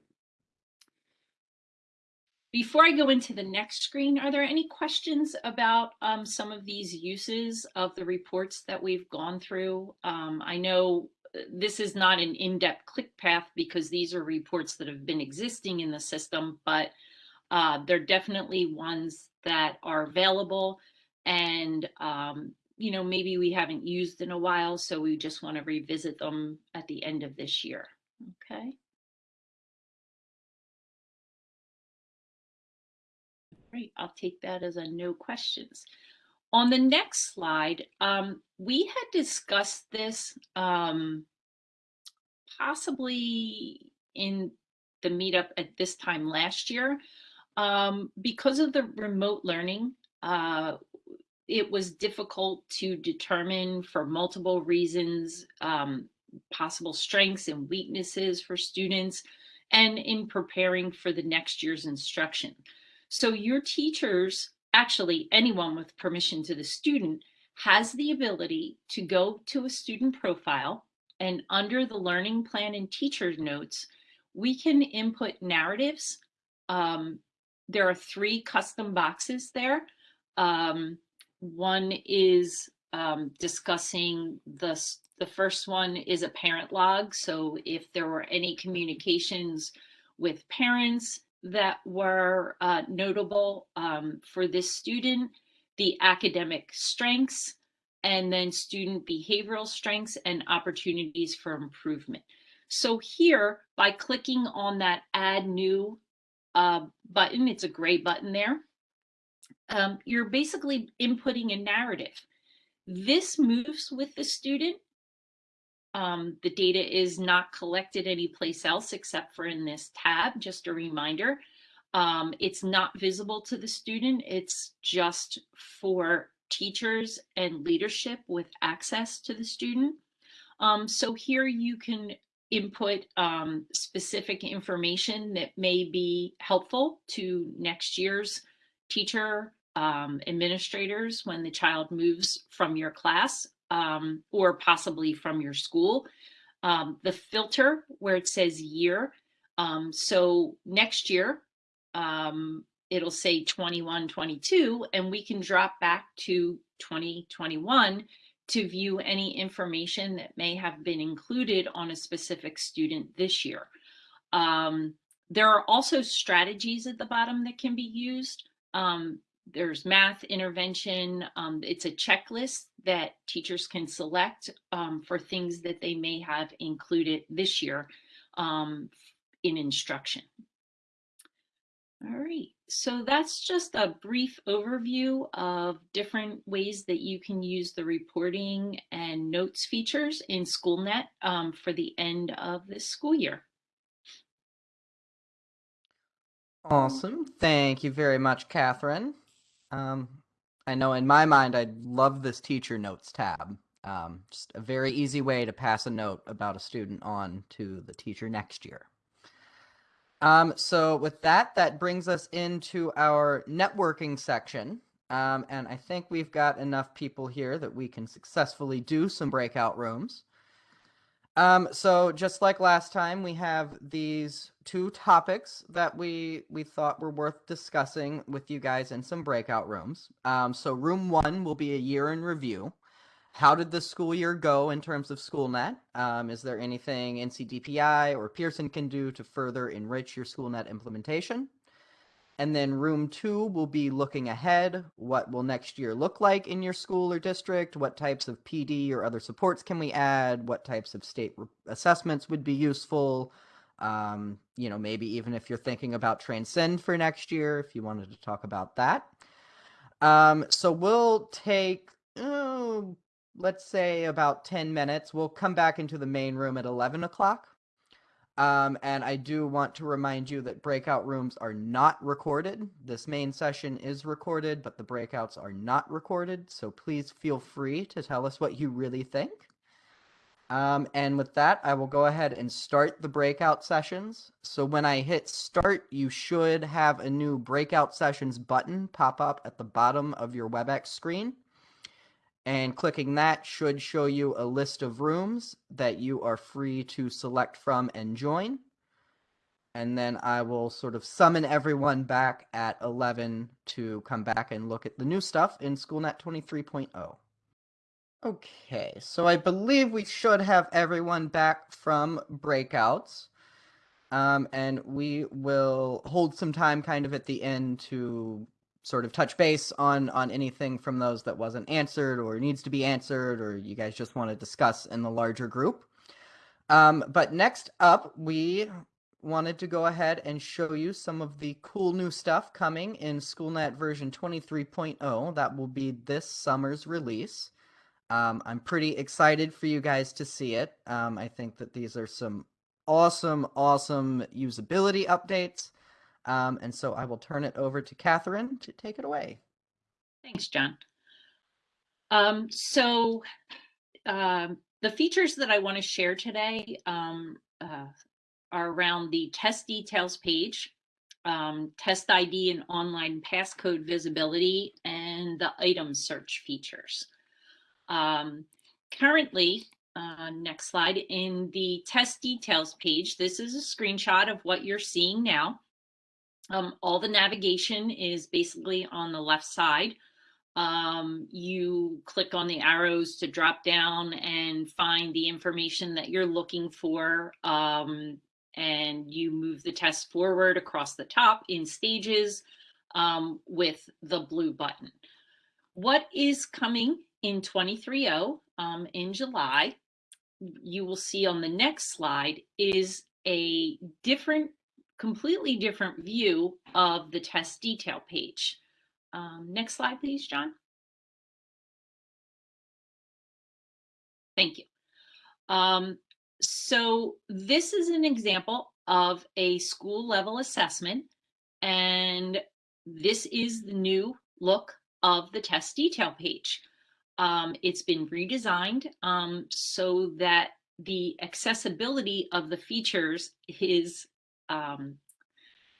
Before I go into the next screen, are there any questions about um, some of these uses of the reports that we've gone through? Um, I know uh, this is not an in-depth click path because these are reports that have been existing in the system, but uh, they're definitely ones that are available and um, you know maybe we haven't used in a while so we just want to revisit them at the end of this year okay great i'll take that as a no questions on the next slide um, we had discussed this um, possibly in the meetup at this time last year um, because of the remote learning uh, it was difficult to determine for multiple reasons um, possible strengths and weaknesses for students and in preparing for the next year's instruction. So your teachers, actually anyone with permission to the student, has the ability to go to a student profile and under the learning plan and teacher notes, we can input narratives. Um, there are three custom boxes there. Um, one is um, discussing the, the first one is a parent log. So if there were any communications with parents that were uh, notable um, for this student, the academic strengths, and then student behavioral strengths and opportunities for improvement. So here, by clicking on that add new uh, button, it's a gray button there, um, you're basically inputting a narrative. This moves with the student. Um, the data is not collected anyplace else except for in this tab, just a reminder. Um, it's not visible to the student. It's just for teachers and leadership with access to the student. Um, so here you can input um, specific information that may be helpful to next year's teacher um, administrators when the child moves from your class um, or possibly from your school. Um, the filter where it says year. Um, so next year, um, it'll say 21, 22, and we can drop back to 2021 to view any information that may have been included on a specific student this year. Um, there are also strategies at the bottom that can be used. Um, there's math intervention. Um, it's a checklist that teachers can select um, for things that they may have included this year um, in instruction. All right, so that's just a brief overview of different ways that you can use the reporting and notes features in SchoolNet um, for the end of this school year. Awesome. Thank you very much, Catherine. Um, I know in my mind, I love this teacher notes tab. Um, just a very easy way to pass a note about a student on to the teacher next year. Um, so with that, that brings us into our networking section. Um, and I think we've got enough people here that we can successfully do some breakout rooms. Um, so just like last time, we have these two topics that we we thought were worth discussing with you guys in some breakout rooms. Um, so room one will be a year in review. How did the school year go in terms of SchoolNet? Um, is there anything NCDPI or Pearson can do to further enrich your SchoolNet implementation? And then room two will be looking ahead. What will next year look like in your school or district? What types of PD or other supports can we add? What types of state assessments would be useful? Um, you know, maybe even if you're thinking about Transcend for next year, if you wanted to talk about that. Um, so we'll take, oh, let's say about 10 minutes. We'll come back into the main room at 11 o'clock. Um, and I do want to remind you that breakout rooms are not recorded. This main session is recorded, but the breakouts are not recorded. So please feel free to tell us what you really think. Um, and with that, I will go ahead and start the breakout sessions. So when I hit start, you should have a new breakout sessions button pop up at the bottom of your WebEx screen and clicking that should show you a list of rooms that you are free to select from and join. And then I will sort of summon everyone back at 11 to come back and look at the new stuff in SchoolNet 23.0. Okay, so I believe we should have everyone back from breakouts. Um, and we will hold some time kind of at the end to sort of touch base on on anything from those that wasn't answered or needs to be answered or you guys just want to discuss in the larger group. Um, but next up, we wanted to go ahead and show you some of the cool new stuff coming in SchoolNet version 23.0. That will be this summer's release. Um, I'm pretty excited for you guys to see it. Um, I think that these are some awesome, awesome usability updates. Um, and so I will turn it over to Catherine to take it away. Thanks, John. Um, so um, the features that I want to share today um, uh, are around the test details page, um, test ID and online passcode visibility, and the item search features. Um, currently, uh, next slide, in the test details page, this is a screenshot of what you're seeing now. Um, all the navigation is basically on the left side. Um, you click on the arrows to drop down and find the information that you're looking for. Um, and you move the test forward across the top in stages um, with the blue button. What is coming in 23.0 um, in July, you will see on the next slide, is a different completely different view of the test detail page. Um, next slide, please, John. Thank you. Um, so this is an example of a school level assessment, and this is the new look of the test detail page. Um, it's been redesigned um, so that the accessibility of the features is um,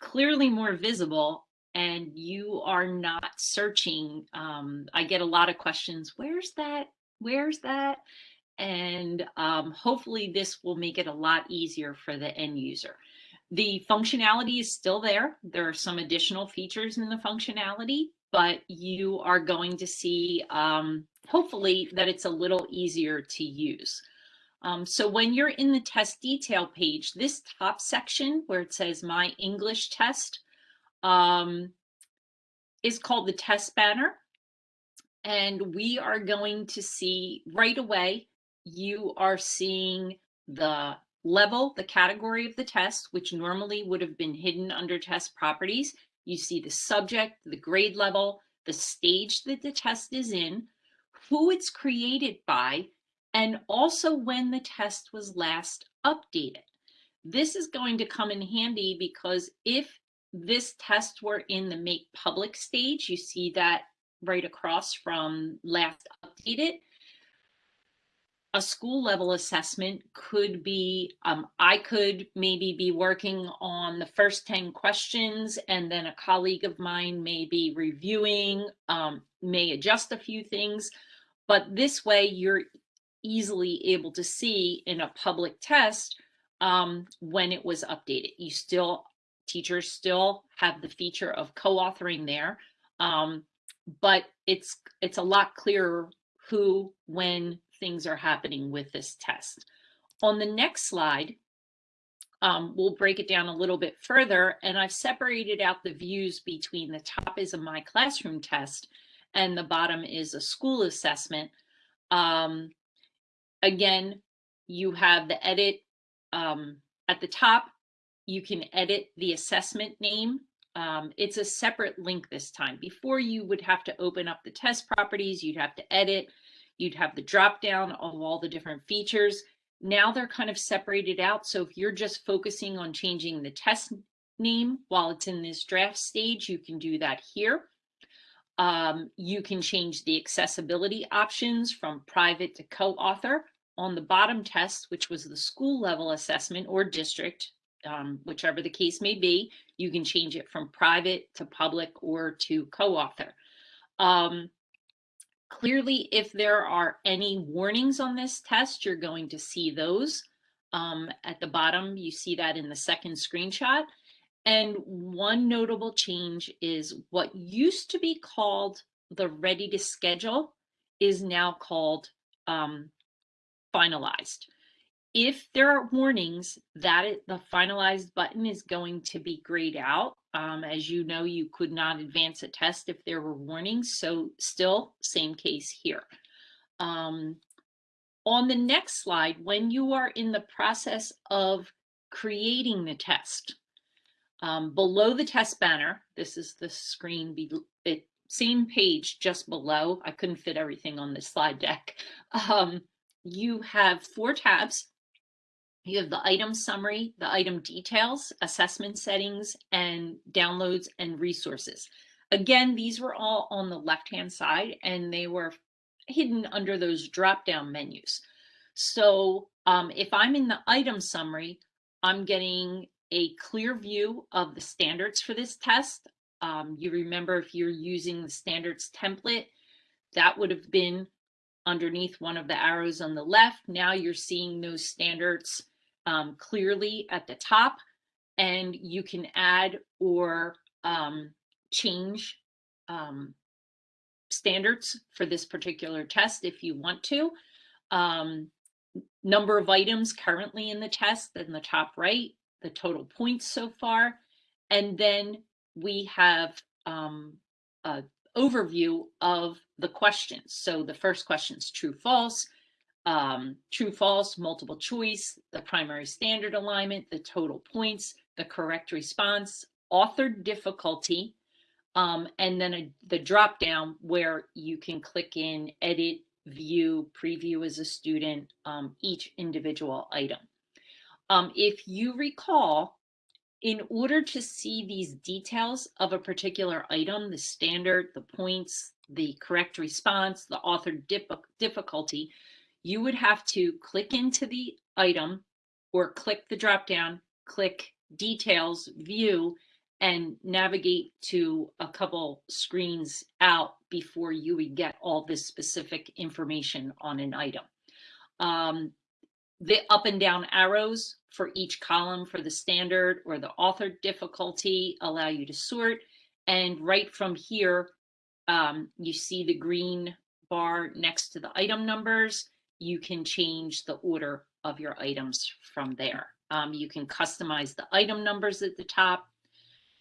clearly more visible and you are not searching. Um, I get a lot of questions, where's that? Where's that? And um, hopefully this will make it a lot easier for the end user. The functionality is still there. There are some additional features in the functionality, but you are going to see, um, hopefully, that it's a little easier to use. Um, so when you're in the test detail page, this top section where it says my English test, um, is called the test banner. And we are going to see right away, you are seeing the level, the category of the test, which normally would have been hidden under test properties. You see the subject, the grade level, the stage that the test is in, who it's created by, and also when the test was last updated. This is going to come in handy because if this test were in the make public stage, you see that right across from last updated, a school level assessment could be um, i could maybe be working on the first 10 questions and then a colleague of mine may be reviewing um, may adjust a few things but this way you're easily able to see in a public test um, when it was updated you still teachers still have the feature of co-authoring there um, but it's it's a lot clearer who when things are happening with this test. On the next slide, um, we'll break it down a little bit further and I've separated out the views between the top is a My Classroom test and the bottom is a school assessment. Um, again, you have the edit um, at the top, you can edit the assessment name. Um, it's a separate link this time. Before you would have to open up the test properties, you'd have to edit, You'd have the drop down of all the different features. Now they're kind of separated out. So if you're just focusing on changing the test name while it's in this draft stage, you can do that here. Um, you can change the accessibility options from private to co-author. On the bottom test, which was the school level assessment or district, um, whichever the case may be, you can change it from private to public or to co-author. Um, Clearly, if there are any warnings on this test, you're going to see those. Um, at the bottom, you see that in the second screenshot. And one notable change is what used to be called the ready to schedule is now called um, finalized. If there are warnings, that it, the finalized button is going to be grayed out. Um, as you know, you could not advance a test if there were warnings. So still same case here. Um, on the next slide, when you are in the process of creating the test, um, below the test banner, this is the screen, be, it, same page just below. I couldn't fit everything on this slide deck. Um, you have four tabs. You have the item summary, the item details, assessment settings, and downloads and resources. Again, these were all on the left-hand side and they were hidden under those drop-down menus. So um, if I'm in the item summary, I'm getting a clear view of the standards for this test. Um, you remember if you're using the standards template, that would have been underneath one of the arrows on the left. Now you're seeing those standards um, clearly at the top and you can add or um, change um, standards for this particular test if you want to. Um, number of items currently in the test in the top right, the total points so far, and then we have um, a overview of the questions. So the first question is true, false um, true, false, multiple choice, the primary standard alignment, the total points, the correct response, authored difficulty, um, and then a, the drop down where you can click in, edit, view, preview as a student, um, each individual item. Um, if you recall, in order to see these details of a particular item, the standard, the points, the correct response, the authored difficulty, you would have to click into the item or click the drop down, click details, view, and navigate to a couple screens out before you would get all this specific information on an item. Um, the up and down arrows for each column for the standard or the author difficulty allow you to sort. And right from here, um, you see the green bar next to the item numbers you can change the order of your items from there. Um, you can customize the item numbers at the top.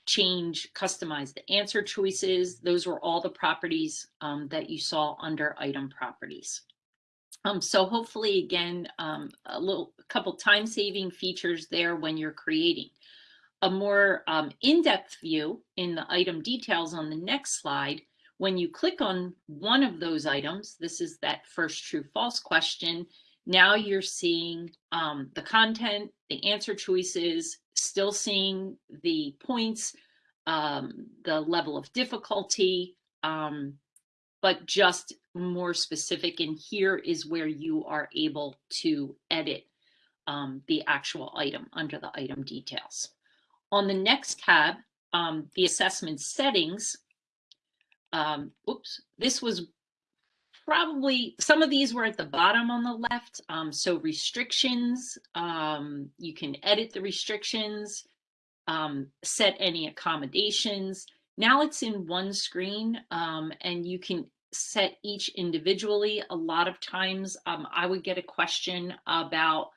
change, customize the answer choices. Those were all the properties um, that you saw under item properties. Um, so hopefully, again, um, a little, a couple time-saving features there when you're creating. A more um, in-depth view in the item details on the next slide. When you click on one of those items, this is that first true false question. Now you're seeing um, the content, the answer choices, still seeing the points, um, the level of difficulty, um, but just more specific. And here is where you are able to edit um, the actual item under the item details. On the next tab, um, the assessment settings, um, oops, this was probably some of these were at the bottom on the left. Um, so restrictions, um, you can edit the restrictions, um, set any accommodations. Now it's in one screen um, and you can set each individually. A lot of times um, I would get a question about,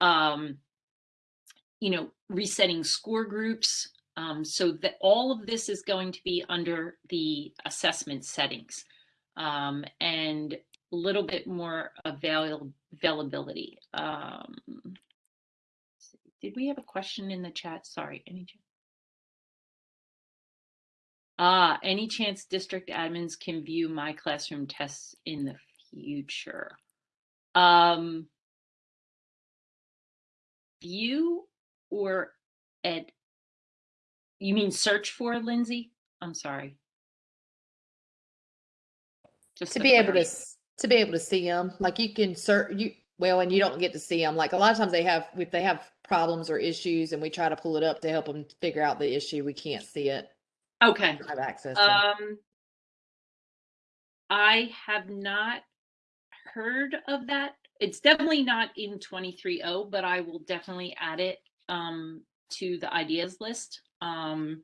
um, you know, resetting score groups. so that all of this is going to be under the assessment settings um, and a little bit more avail availability. Um, did we have a question in the chat? Sorry, any chance? Ah, any chance district admins can view my classroom tests in the future? Um, view or ed? You mean search for, Lindsay? I'm sorry. Just to be able to to be able to see them like you can search you well and you don't get to see them like a lot of times they have if they have problems or issues and we try to pull it up to help them figure out the issue we can't see it Okay. have access to. Um, I have not heard of that. It's definitely not in 23.0, but I will definitely add it um, to the ideas list um,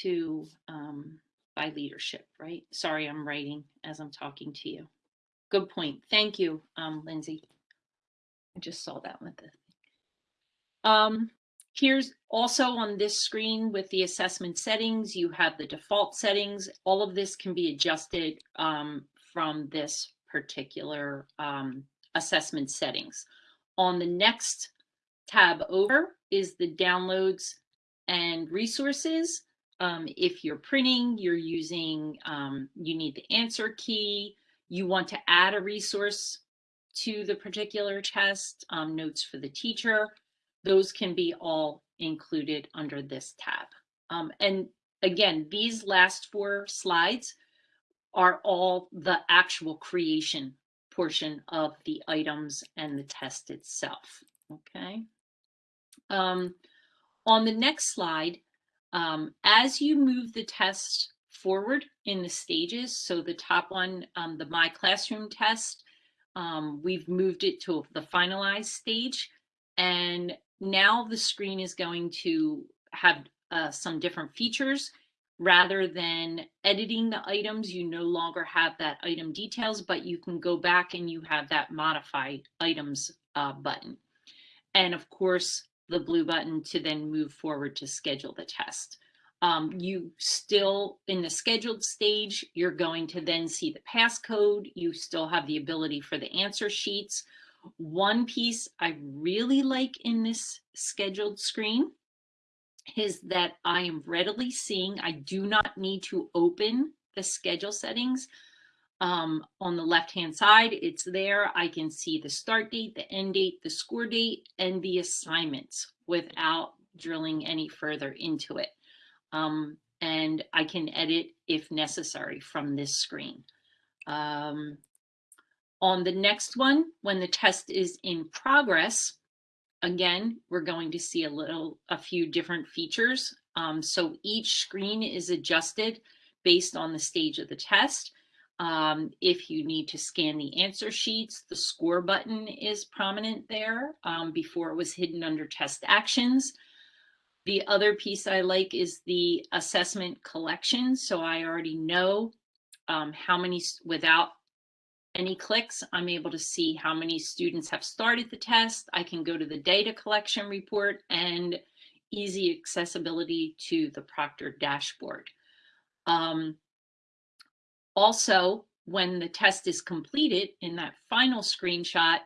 to um, by leadership, right? Sorry, I'm writing as I'm talking to you. Good point. Thank you, um, Lindsay. I just saw that with the um, Here's also on this screen with the assessment settings, you have the default settings. All of this can be adjusted um, from this particular um, assessment settings. On the next tab over is the downloads and resources. Um, if you're printing, you're using, um, you need the answer key. You want to add a resource to the particular test, um, notes for the teacher those can be all included under this tab. Um, and again, these last four slides are all the actual creation portion of the items and the test itself. Okay. Um, on the next slide, um, as you move the test forward in the stages, so the top one, um, the My Classroom test, um, we've moved it to the finalized stage. And now the screen is going to have uh, some different features. Rather than editing the items, you no longer have that item details, but you can go back and you have that modify items uh, button. And of course, the blue button to then move forward to schedule the test. Um, you still, in the scheduled stage, you're going to then see the passcode. You still have the ability for the answer sheets. One piece I really like in this scheduled screen is that I am readily seeing, I do not need to open the schedule settings. Um, on the left-hand side, it's there. I can see the start date, the end date, the score date, and the assignments without drilling any further into it. Um, and I can edit if necessary from this screen. Um, on the next one, when the test is in progress, again, we're going to see a little, a few different features. Um, so each screen is adjusted based on the stage of the test. Um, if you need to scan the answer sheets, the score button is prominent there. Um, before it was hidden under test actions. The other piece I like is the assessment collection. So I already know um, how many, without any clicks, I'm able to see how many students have started the test. I can go to the data collection report and easy accessibility to the Proctor dashboard. Um, also, when the test is completed in that final screenshot,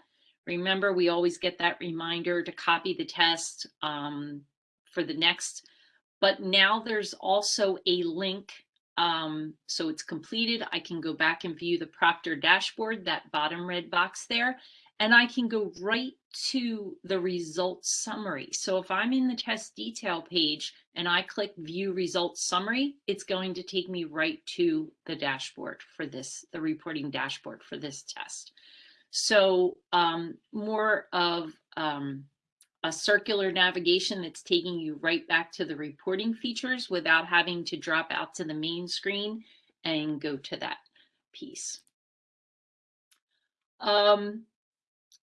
remember we always get that reminder to copy the test um, for the next. But now there's also a link. Um, so it's completed. I can go back and view the Proctor dashboard, that bottom red box there, and I can go right to the results summary. So if I'm in the test detail page and I click view results summary, it's going to take me right to the dashboard for this, the reporting dashboard for this test. So um, more of um, a circular navigation that's taking you right back to the reporting features without having to drop out to the main screen and go to that piece. Um,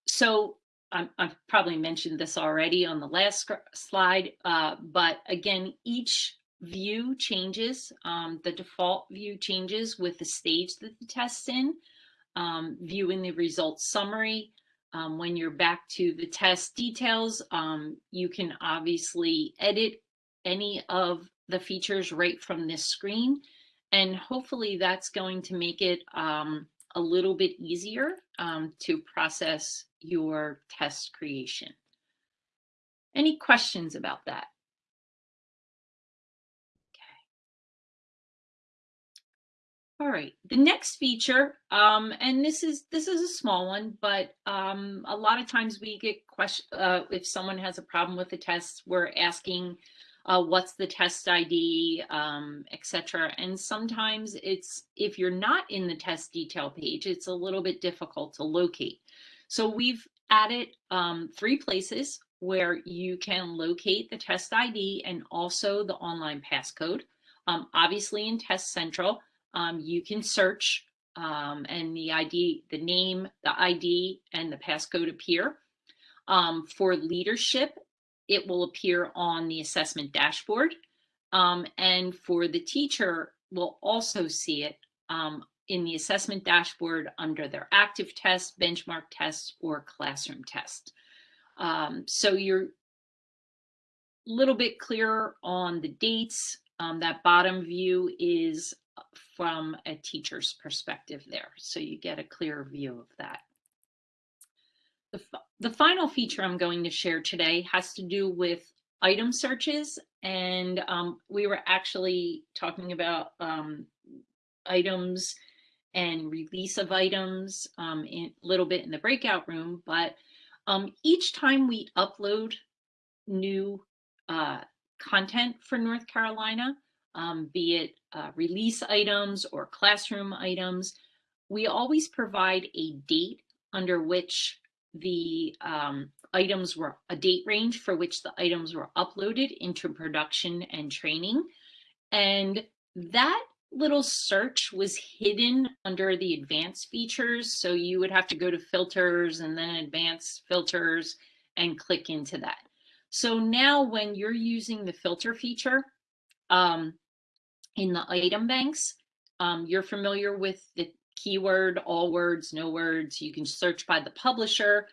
so I'm, I've probably mentioned this already on the last slide, uh, but again, each view changes. Um, the default view changes with the stage that the test's in. Um, viewing the results summary. Um, when you're back to the test details, um, you can obviously edit any of the features right from this screen. And hopefully that's going to make it um, a little bit easier um, to process your test creation. Any questions about that? All right, the next feature, um, and this is this is a small one, but um, a lot of times we get question uh, if someone has a problem with the test, we're asking uh, what's the test ID, um, etc. And sometimes it's if you're not in the test detail page, it's a little bit difficult to locate. So we've added um, three places where you can locate the test ID and also the online passcode. Um, obviously in Test Central, um, you can search um, and the ID, the name, the ID, and the passcode appear. Um, for leadership, it will appear on the assessment dashboard. Um, and for the teacher, will also see it um, in the assessment dashboard under their active test, benchmark test, or classroom test. Um, so you're a little bit clearer on the dates. Um, that bottom view is from a teacher's perspective there. So you get a clearer view of that. The, the final feature I'm going to share today has to do with item searches. And um, we were actually talking about um, items and release of items um, a little bit in the breakout room. But um, each time we upload new uh, content for North Carolina, um, be it uh, release items or classroom items, we always provide a date under which the um, items were a date range for which the items were uploaded into production and training. And that little search was hidden under the advanced features. So you would have to go to filters and then advanced filters and click into that. So now when you're using the filter feature um, in the item banks, um, you're familiar with the keyword, all words, no words. You can search by the publisher,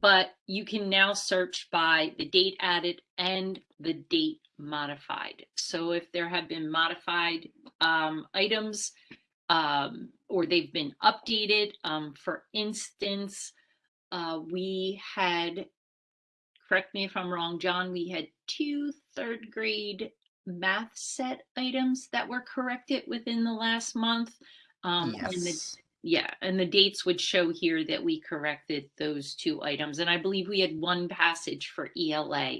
but you can now search by the date added and the date modified. So if there have been modified um, items um, or they've been updated, um, for instance, uh, we had, correct me if I'm wrong, John, we had two third grade math set items that were corrected within the last month. Um, and the, yes. yeah, and the dates would show here that we corrected those two items. And I believe we had one passage for ELA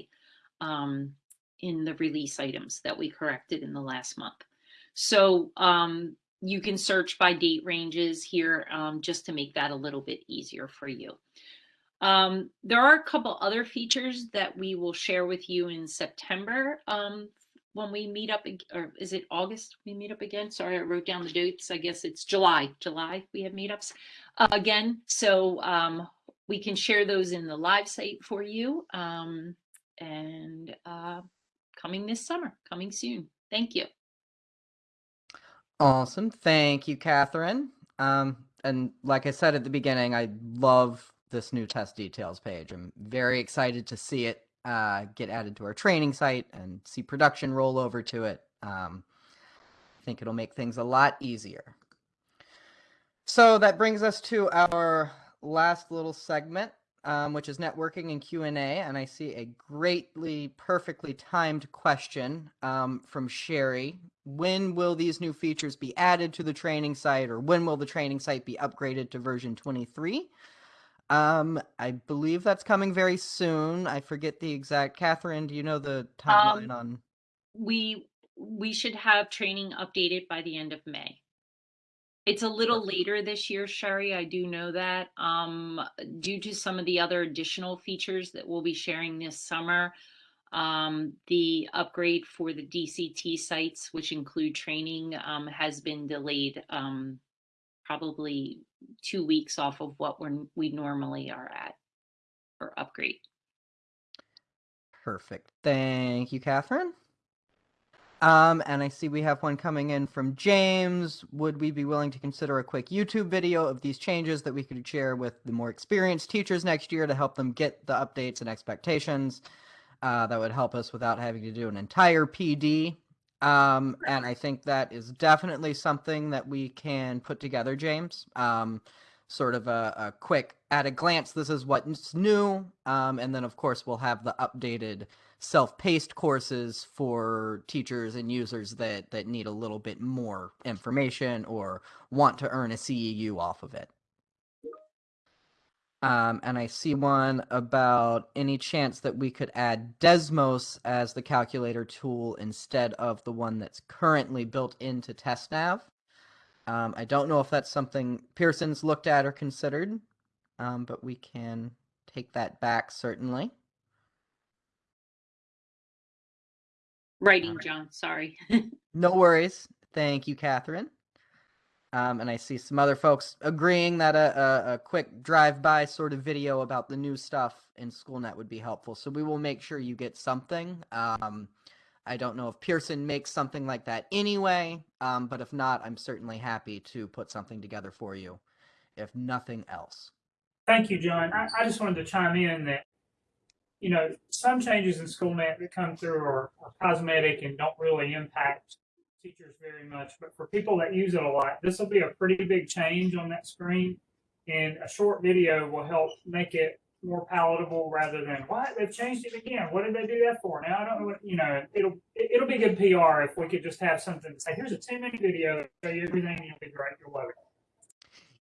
um, in the release items that we corrected in the last month. So um, you can search by date ranges here um, just to make that a little bit easier for you. Um, there are a couple other features that we will share with you in September um, when we meet up, or is it August we meet up again? Sorry, I wrote down the dates. I guess it's July. July we have meetups uh, again. So um, we can share those in the live site for you. Um, and uh, coming this summer, coming soon. Thank you. Awesome. Thank you, Catherine. Um, and like I said at the beginning, I love this new test details page. I'm very excited to see it uh, get added to our training site and see production roll over to it. Um, I think it'll make things a lot easier. So that brings us to our last little segment, um, which is networking and Q and A. And I see a greatly, perfectly timed question um, from Sherry. When will these new features be added to the training site, or when will the training site be upgraded to version 23? Um, I believe that's coming very soon. I forget the exact. Catherine, do you know the timeline Um, on? We, we should have training updated by the end of May. It's a little later this year, Sherry, I do know that, um, due to some of the other additional features that we'll be sharing this summer. Um, the upgrade for the DCT sites, which include training, um, has been delayed, um, probably two weeks off of what we're, we normally are at for upgrade. Perfect. Thank you, Catherine. Um, and I see we have one coming in from James. Would we be willing to consider a quick YouTube video of these changes that we could share with the more experienced teachers next year to help them get the updates and expectations? Uh, that would help us without having to do an entire PD. Um, and I think that is definitely something that we can put together, James. Um, sort of a, a quick at a glance, this is what's new. Um, and then, of course, we'll have the updated self-paced courses for teachers and users that that need a little bit more information or want to earn a CEU off of it. Um, and I see one about any chance that we could add Desmos as the calculator tool instead of the one that's currently built into TestNav. Um, I don't know if that's something Pearson's looked at or considered, um, but we can take that back certainly. Writing, John, sorry. No worries. Thank you, Catherine. Um, and I see some other folks agreeing that a, a, a quick drive-by sort of video about the new stuff in SchoolNet would be helpful. So we will make sure you get something. Um, I don't know if Pearson makes something like that anyway, um, but if not, I'm certainly happy to put something together for you, if nothing else. Thank you, John. I, I just wanted to chime in that, you know, some changes in SchoolNet that come through are, are cosmetic and don't really impact teachers very much. But for people that use it a lot, this will be a pretty big change on that screen. And a short video will help make it more palatable rather than what they've changed it again. What did they do that for? Now I don't know what you know. It'll it, it'll be good PR if we could just have something to say. Here's a ten minute video, show you everything. You'll be great. You'll love it.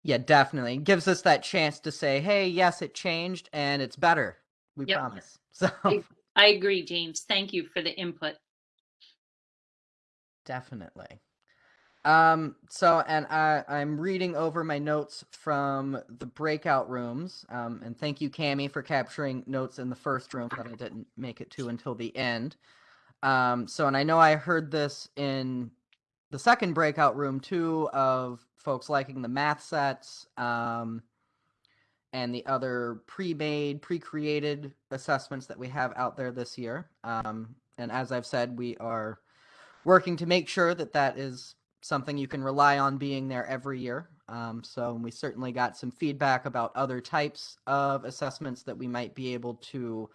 Yeah, definitely. It gives us that chance to say, hey, yes, it changed and it's better. We Yep. promise. So I- I agree, James. Thank you for the input. Definitely. Um, so, and I, I'm reading over my notes from the breakout rooms. Um, and thank you, Cami, for capturing notes in the first room that I didn't make it to until the end. Um, so, and I know I heard this in the second breakout room too of folks liking the math sets. Um, and the other pre-made, pre-created assessments that we have out there this year. Um, and as I've said, we are working to make sure that that is something you can rely on being there every year. Um, so we certainly got some feedback about other types of assessments that we might be able to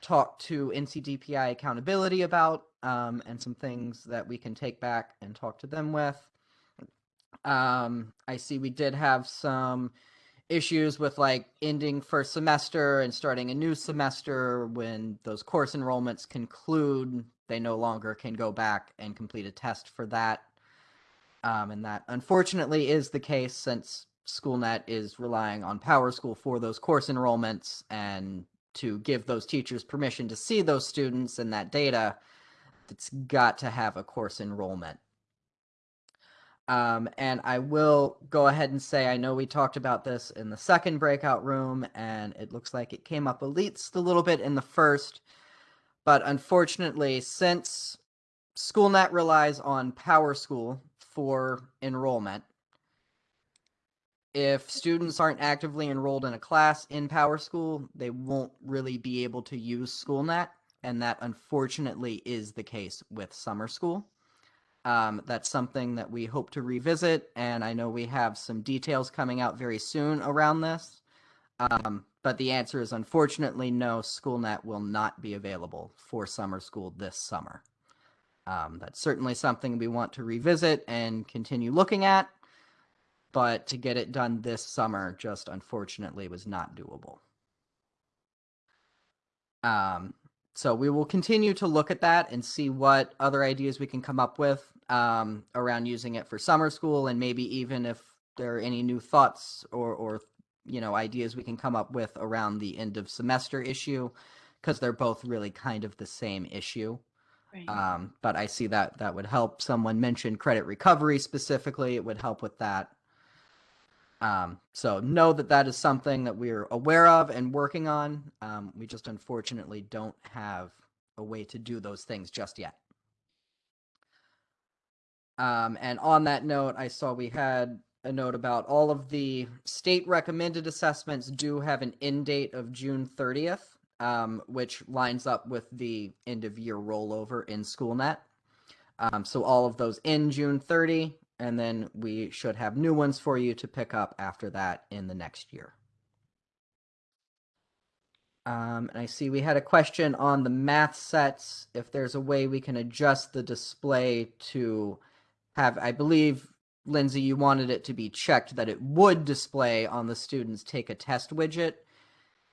talk to NCDPI accountability about, um, and some things that we can take back and talk to them with. Um, I see we did have some issues with like ending first semester and starting a new semester when those course enrollments conclude they no longer can go back and complete a test for that. Um, and that unfortunately is the case since schoolnet is relying on powerschool for those course enrollments and to give those teachers permission to see those students and that data it's got to have a course enrollment um, and I will go ahead and say I know we talked about this in the second breakout room, and it looks like it came up least a little bit in the first. But unfortunately, since SchoolNet relies on PowerSchool for enrollment, if students aren't actively enrolled in a class in PowerSchool, they won't really be able to use SchoolNet, and that unfortunately is the case with summer school. Um, that's something that we hope to revisit, and I know we have some details coming out very soon around this. Um, but the answer is unfortunately no. SchoolNet will not be available for summer school this summer. Um, that's certainly something we want to revisit and continue looking at, but to get it done this summer just unfortunately was not doable. Um, so we will continue to look at that and see what other ideas we can come up with um, around using it for summer school, and maybe even if there are any new thoughts or, or you know ideas we can come up with around the end of semester issue, because they're both really kind of the same issue. Right. Um, but I see that that would help. Someone mentioned credit recovery specifically. It would help with that. Um, so know that that is something that we're aware of and working on. Um, we just unfortunately don't have a way to do those things just yet. Um, and on that note, I saw we had a note about all of the state recommended assessments do have an end date of June 30th, um, which lines up with the end of year rollover in SchoolNet. Um, so all of those in June 30, and then we should have new ones for you to pick up after that in the next year. Um, and I see we had a question on the math sets. If there's a way we can adjust the display to have, I believe, Lindsay, you wanted it to be checked that it would display on the students take a test widget.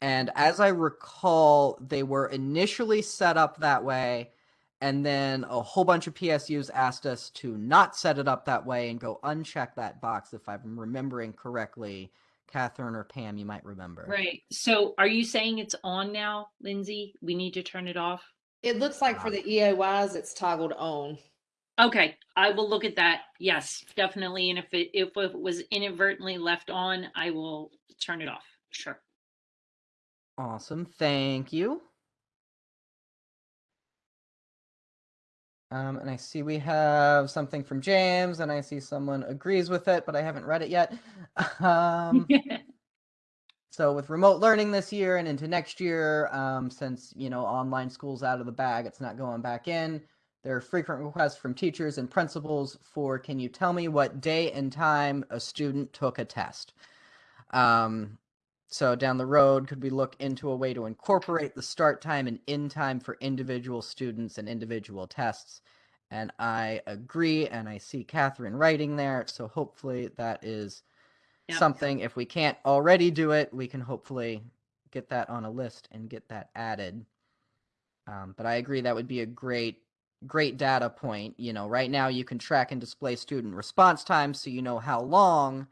And as I recall, they were initially set up that way. And then a whole bunch of PSUs asked us to not set it up that way and go uncheck that box, if I'm remembering correctly. Catherine or Pam, you might remember. Right. So are you saying it's on now, Lindsay? We need to turn it off? It looks like for the EOYs, it's toggled on. Okay, I will look at that. Yes, definitely. And if it if it was inadvertently left on, I will turn it off. Sure. Awesome. Thank you. Um, and I see we have something from James, and I see someone agrees with it, but I haven't read it yet. Um, so with remote learning this year and into next year, um, since you know online school's out of the bag, it's not going back in. There are frequent requests from teachers and principals for, can you tell me what day and time a student took a test? Um, so down the road, could we look into a way to incorporate the start time and end time for individual students and individual tests? And I agree, and I see Catherine writing there. So hopefully that is Yep. something. If we can't already do it, we can hopefully get that on a list and get that added. Um, but I agree that would be a great, great data point. You know, right now you can track and display student response time, so you know how long,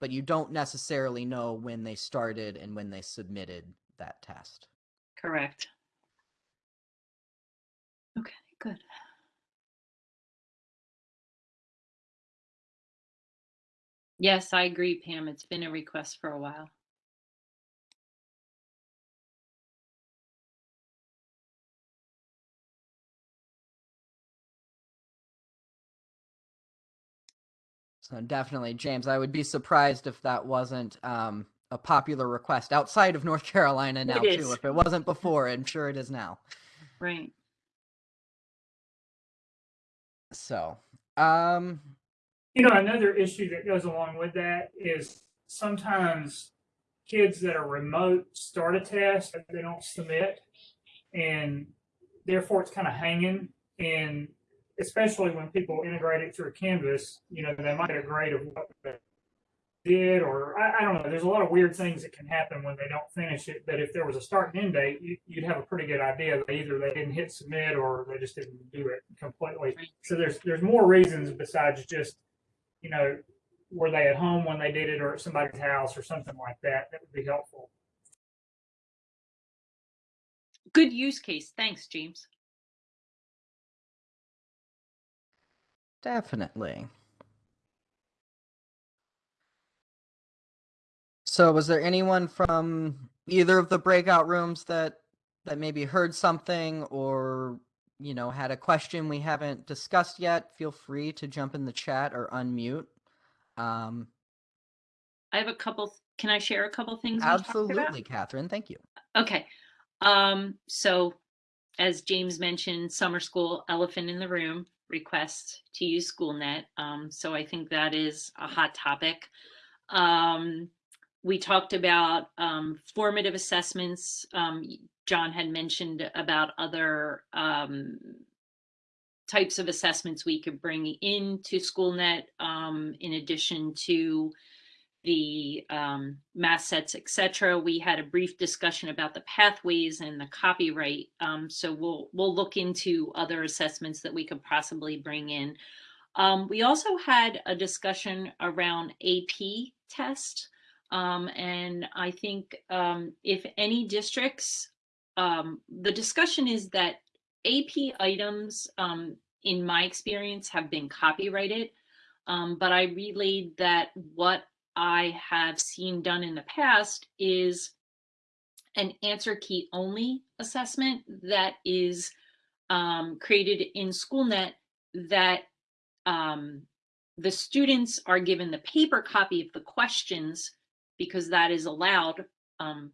but you don't necessarily know when they started and when they submitted that test. Correct. Okay, good. Yes, I agree, Pam. It's been a request for a while. So definitely, James, I would be surprised if that wasn't um, a popular request outside of North Carolina now It too. is. If it wasn't before, I'm sure it is now. Right. So, um, You know, another issue that goes along with that is sometimes kids that are remote start a test that they don't submit, and therefore it's kind of hanging. And especially when people integrate it through Canvas, you know, they might get a grade of what they did, or I, I don't know. There's a lot of weird things that can happen when they don't finish it. But if there was a start and end date, you, you'd have a pretty good idea that either they didn't hit submit or they just didn't do it completely. So there's there's more reasons besides just you know, were they at home when they did it or at somebody's house or something like that? That would be helpful. Good use case. Thanks, James. Definitely. So, was there anyone from either of the breakout rooms that that maybe heard something or you know had a question we haven't discussed yet? Feel free to jump in the chat or unmute. Um, I have a couple. Can I share a couple things? we talked about? absolutely, Catherine. Thank you. Okay. Um, so as James mentioned, summer school elephant in the room request to use SchoolNet. Um, so I think that is a hot topic. Um, we talked about um, formative assessments. Um, John had mentioned about other um, types of assessments we could bring into SchoolNet um, in addition to the um, math sets, et cetera. We had a brief discussion about the pathways and the copyright. Um, so we'll we'll look into other assessments that we could possibly bring in. Um, we also had a discussion around AP test. Um, and I think um, if any districts, um, the discussion is that AP items, in my experience, have been copyrighted. Um, but I relayed that what I have seen done in the past is an answer key only assessment that is um, created in SchoolNet that um, the students are given the paper copy of the questions because that is allowed um,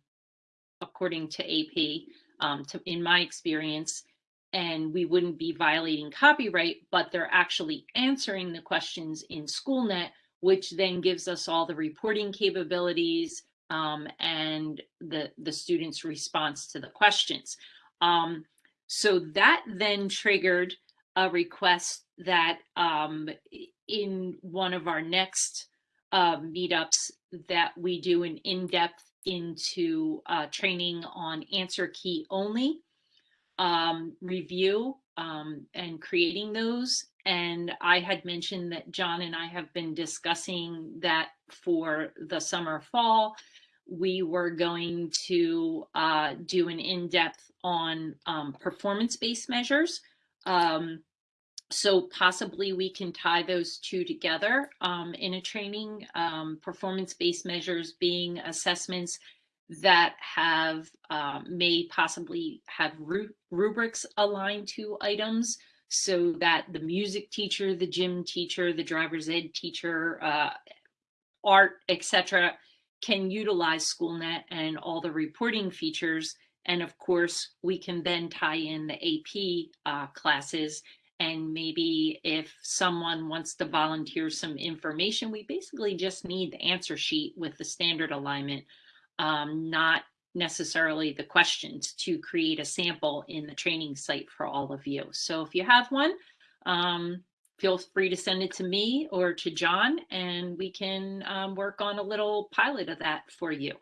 according to AP, um, to, in my experience, and we wouldn't be violating copyright, but they're actually answering the questions in SchoolNet, which then gives us all the reporting capabilities um, and the, the student's response to the questions. Um, so that then triggered a request that um, in one of our next uh, meetups that we do an in-depth into uh, training on answer key only um, review um, and creating those. And I had mentioned that John and I have been discussing that for the summer fall. We were going to uh, do an in-depth on um, performance-based measures. Um, so possibly we can tie those two together um, in a training, um, performance-based measures being assessments that have uh, may possibly have rubrics aligned to items so that the music teacher, the gym teacher, the driver's ed teacher, uh, art, etc., can utilize SchoolNet and all the reporting features. And of course, we can then tie in the AP uh, classes and maybe if someone wants to volunteer some information, we basically just need the answer sheet with the standard alignment, um, not necessarily the questions to create a sample in the training site for all of you. So if you have one, um, feel free to send it to me or to John and we can um, work on a little pilot of that for you.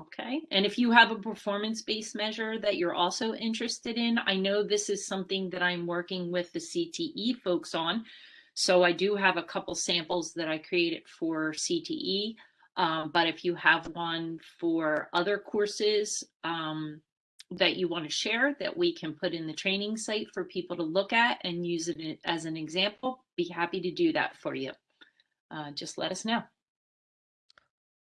Okay, and if you have a performance-based measure that you're also interested in, I know this is something that I'm working with the CTE folks on. So I do have a couple samples that I created for CTE, um, but if you have one for other courses um, that you want to share that we can put in the training site for people to look at and use it as an example, be happy to do that for you. Uh, just let us know.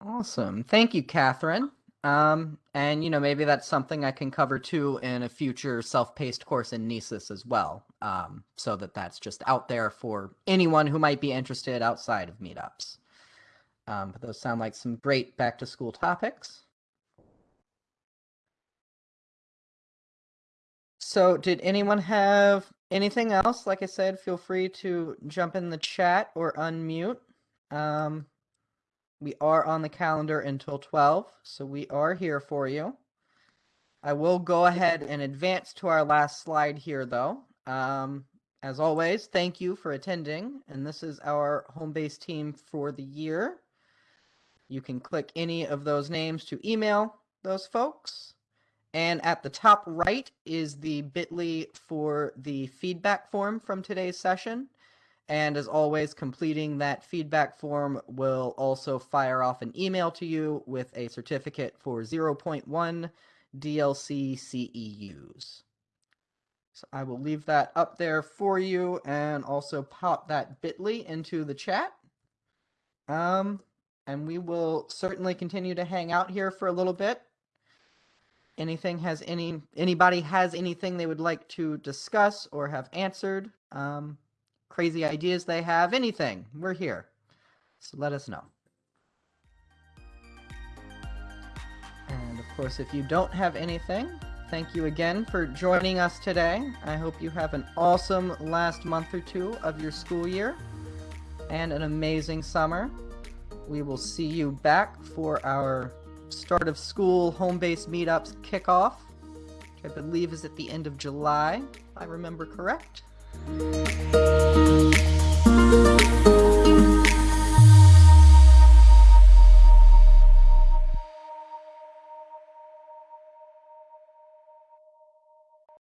Awesome. Thank you, Catherine. Um, and you know, maybe that's something I can cover too in a future self-paced course in Nisus as well. Um, so that that's just out there for anyone who might be interested outside of meetups. Um, but those sound like some great back to school topics. So did anyone have anything else? Like I said, feel free to jump in the chat or unmute. Um, we are on the calendar until 12, so we are here for you. I will go ahead and advance to our last slide here, though. Um, as always, thank you for attending, and this is our home base team for the year. You can click any of those names to email those folks. And at the top right is the bit.ly for the feedback form from today's session. And as always, completing that feedback form will also fire off an email to you with a certificate for 0.1 DLC CEUs. So I will leave that up there for you and also pop that bit.ly into the chat. Um, and we will certainly continue to hang out here for a little bit. Anything has any anybody has anything they would like to discuss or have answered? Um, crazy ideas they have, anything, we're here. So let us know. And of course, if you don't have anything, thank you again for joining us today. I hope you have an awesome last month or two of your school year and an amazing summer we will see you back for our start of school home base meetups kickoff, which I believe is at the end of July, if I remember correct.